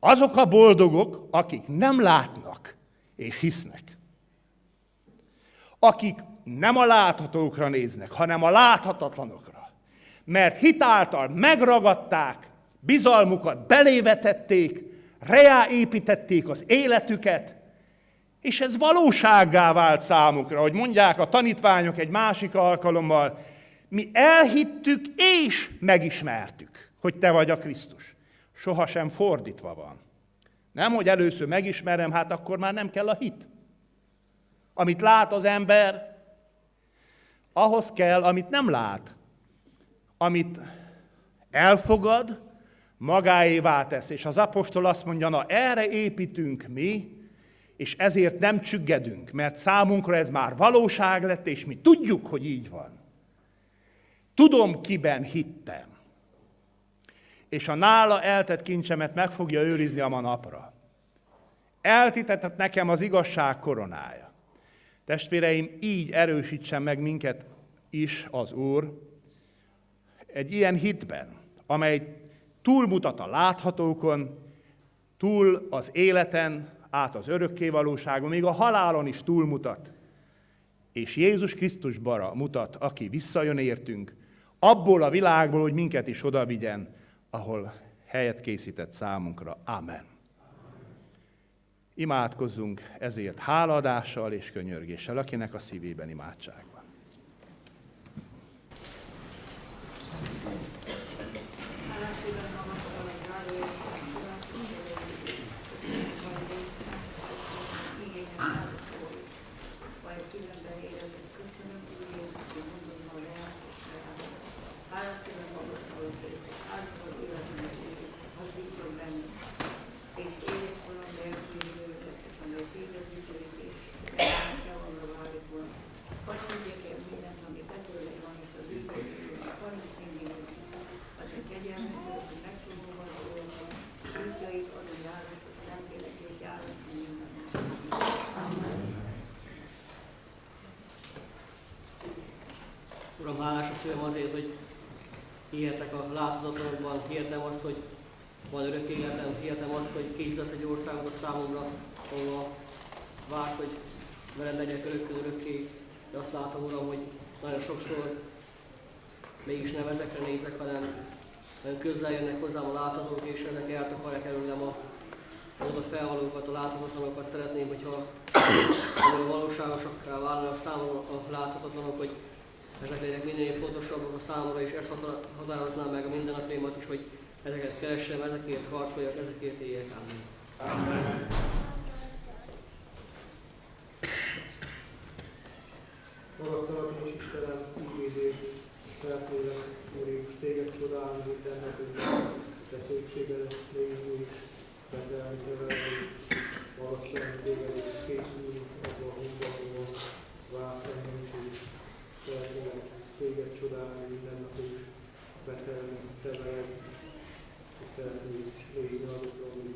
Azok a boldogok, akik nem látnak és hisznek. Akik nem a láthatókra néznek, hanem a láthatatlanokra. Mert hitáltal megragadták, bizalmukat belévetették, reáépítették az életüket, és ez valósággá vált számukra, hogy mondják a tanítványok egy másik alkalommal, mi elhittük és megismertük, hogy te vagy a Krisztus. Sohasem fordítva van. Nem, hogy először megismerem, hát akkor már nem kell a hit. Amit lát az ember, ahhoz kell, amit nem lát. Amit elfogad, magáévá tesz. És az apostol azt mondja, na erre építünk mi, és ezért nem csüggedünk, mert számunkra ez már valóság lett, és mi tudjuk, hogy így van. Tudom, kiben hittem. És a nála eltett kincsemet meg fogja őrizni a napra. Eltitetett nekem az igazság koronája. Testvéreim, így erősítsen meg minket is az Úr, egy ilyen hitben, amely túlmutat a láthatókon, túl az életen, át az örökkévalóságon, még a halálon is túlmutat. És Jézus Krisztusbara mutat, aki visszajön értünk, abból a világból, hogy minket is oda vigyen, ahol helyet készített számunkra. Amen. Imádkozzunk ezért háladással és könyörgéssel, akinek a szívében imádság.
A láthatatlanokban, hihetem azt, hogy van örök életem, hihetem azt, hogy készítesz egy országot számomra, ahol vársz, hogy veled legyek örökkön örökké, de azt látom, Uram, hogy nagyon sokszor mégis nem ezekre nézek, hanem közel jönnek hozzám a láthatók, és ezek eltakarják előlem a oda felvalókat, a láthatatlanokat. Szeretném, hogyha [coughs] nagyon valóságosakká válnak számomra a láthatatlanok, hogy ezek legyenek minél fontosabbak a számomra, és ezt határozná meg a mindennapjaimat is, hogy ezeket keressem, ezekért harcoljak, ezekért éljek. Amen. Amen.
Magasztalak és Istenem, igézést, feltélek, Úr Jézus, téged csodálni, mindennek, hogy te szépségedet nézni is, betelni, nevelni, magasztalni téged, és készülni abba a húzba, ahol válsz szeretnélek téged csodálni minden nap is, betelni, te veled, és szeretnék nézni azokra, hogy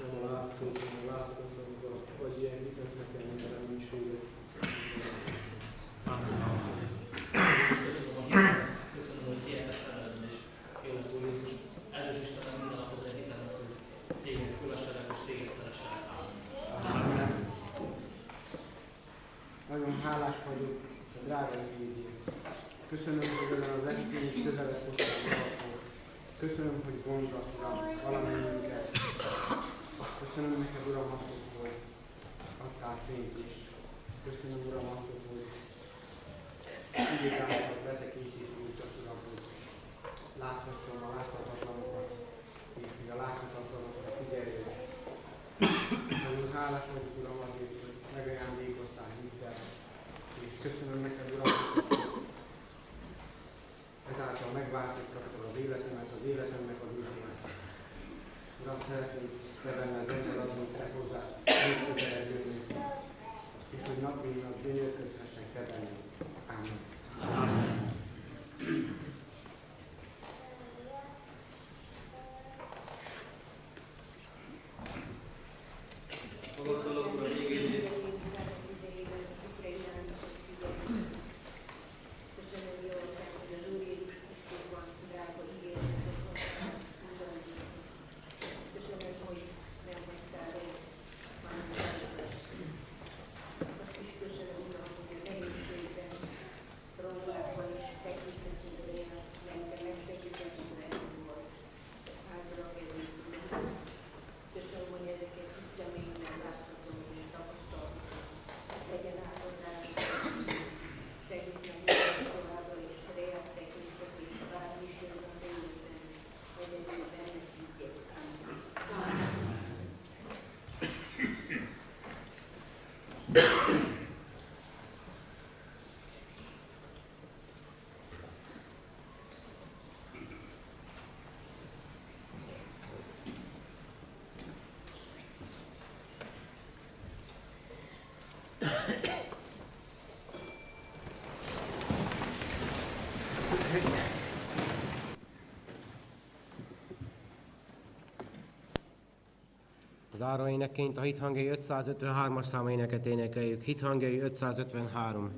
nem a láthatók, hanem a láthatatlanokra, vagy ilyen hitet nekem, minden reménységet.
Köszönöm, hogy és élek úr Jézus. Erős Istenem, minden nap az egyik hogy téged kövesselek, és téged szeresselek. Amen.
Nagyon hálás vagyok a drága igényért. Köszönöm, hogy ezen az estén is közelet hoztál valahol. Köszönöm, hogy gondolasz, Uram, valamennyiünket. Köszönöm neked, Uram, azt, hogy adtál fényt is. Köszönöm, Uram, azt, hogy igék által betekintés nyújtasz, Uram, hogy láthassam a láthatatlanokat, és hogy a láthatatlanokra figyeljék. Nagyon hálás vagyok, Uram, azért, hogy megajándékoztál hittel, és köszönöm neked, Uram, hogy szeretnénk te benned megmaradni, te hozzá még közelebb jönni, és hogy nap mint nap gyönyörködhessek te benned. Amen.
Magasztalok, Uram, igényét,
Köszönöm, hogy ezeket itt személyben láthatom és tapasztalom. Legyen áldozás, segít meg minket továbbra is, reák tekintet és bármi is jön az életben, egyedül benne higgyek. Amen.
Záró énekként a hithangjai 553-as számú éneket énekeljük. Hithangjai 553.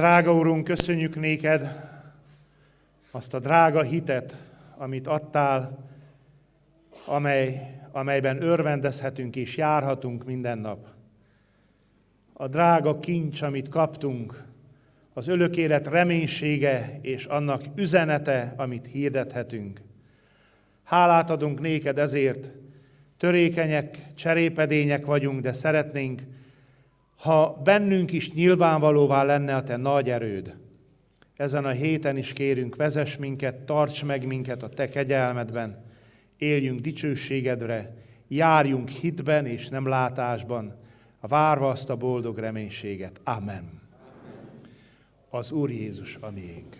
Drága Urunk, köszönjük néked azt a drága hitet, amit adtál, amely, amelyben örvendezhetünk és járhatunk minden nap. A drága kincs, amit kaptunk, az élet reménysége és annak üzenete, amit hirdethetünk. Hálát adunk néked ezért, törékenyek, cserépedények vagyunk, de szeretnénk, ha bennünk is nyilvánvalóvá lenne a te nagy erőd. Ezen a héten is kérünk, vezess minket, tarts meg minket a te kegyelmedben, éljünk dicsőségedre, járjunk hitben és nem látásban, várva azt a boldog reménységet. Amen. Az Úr Jézus a miénk.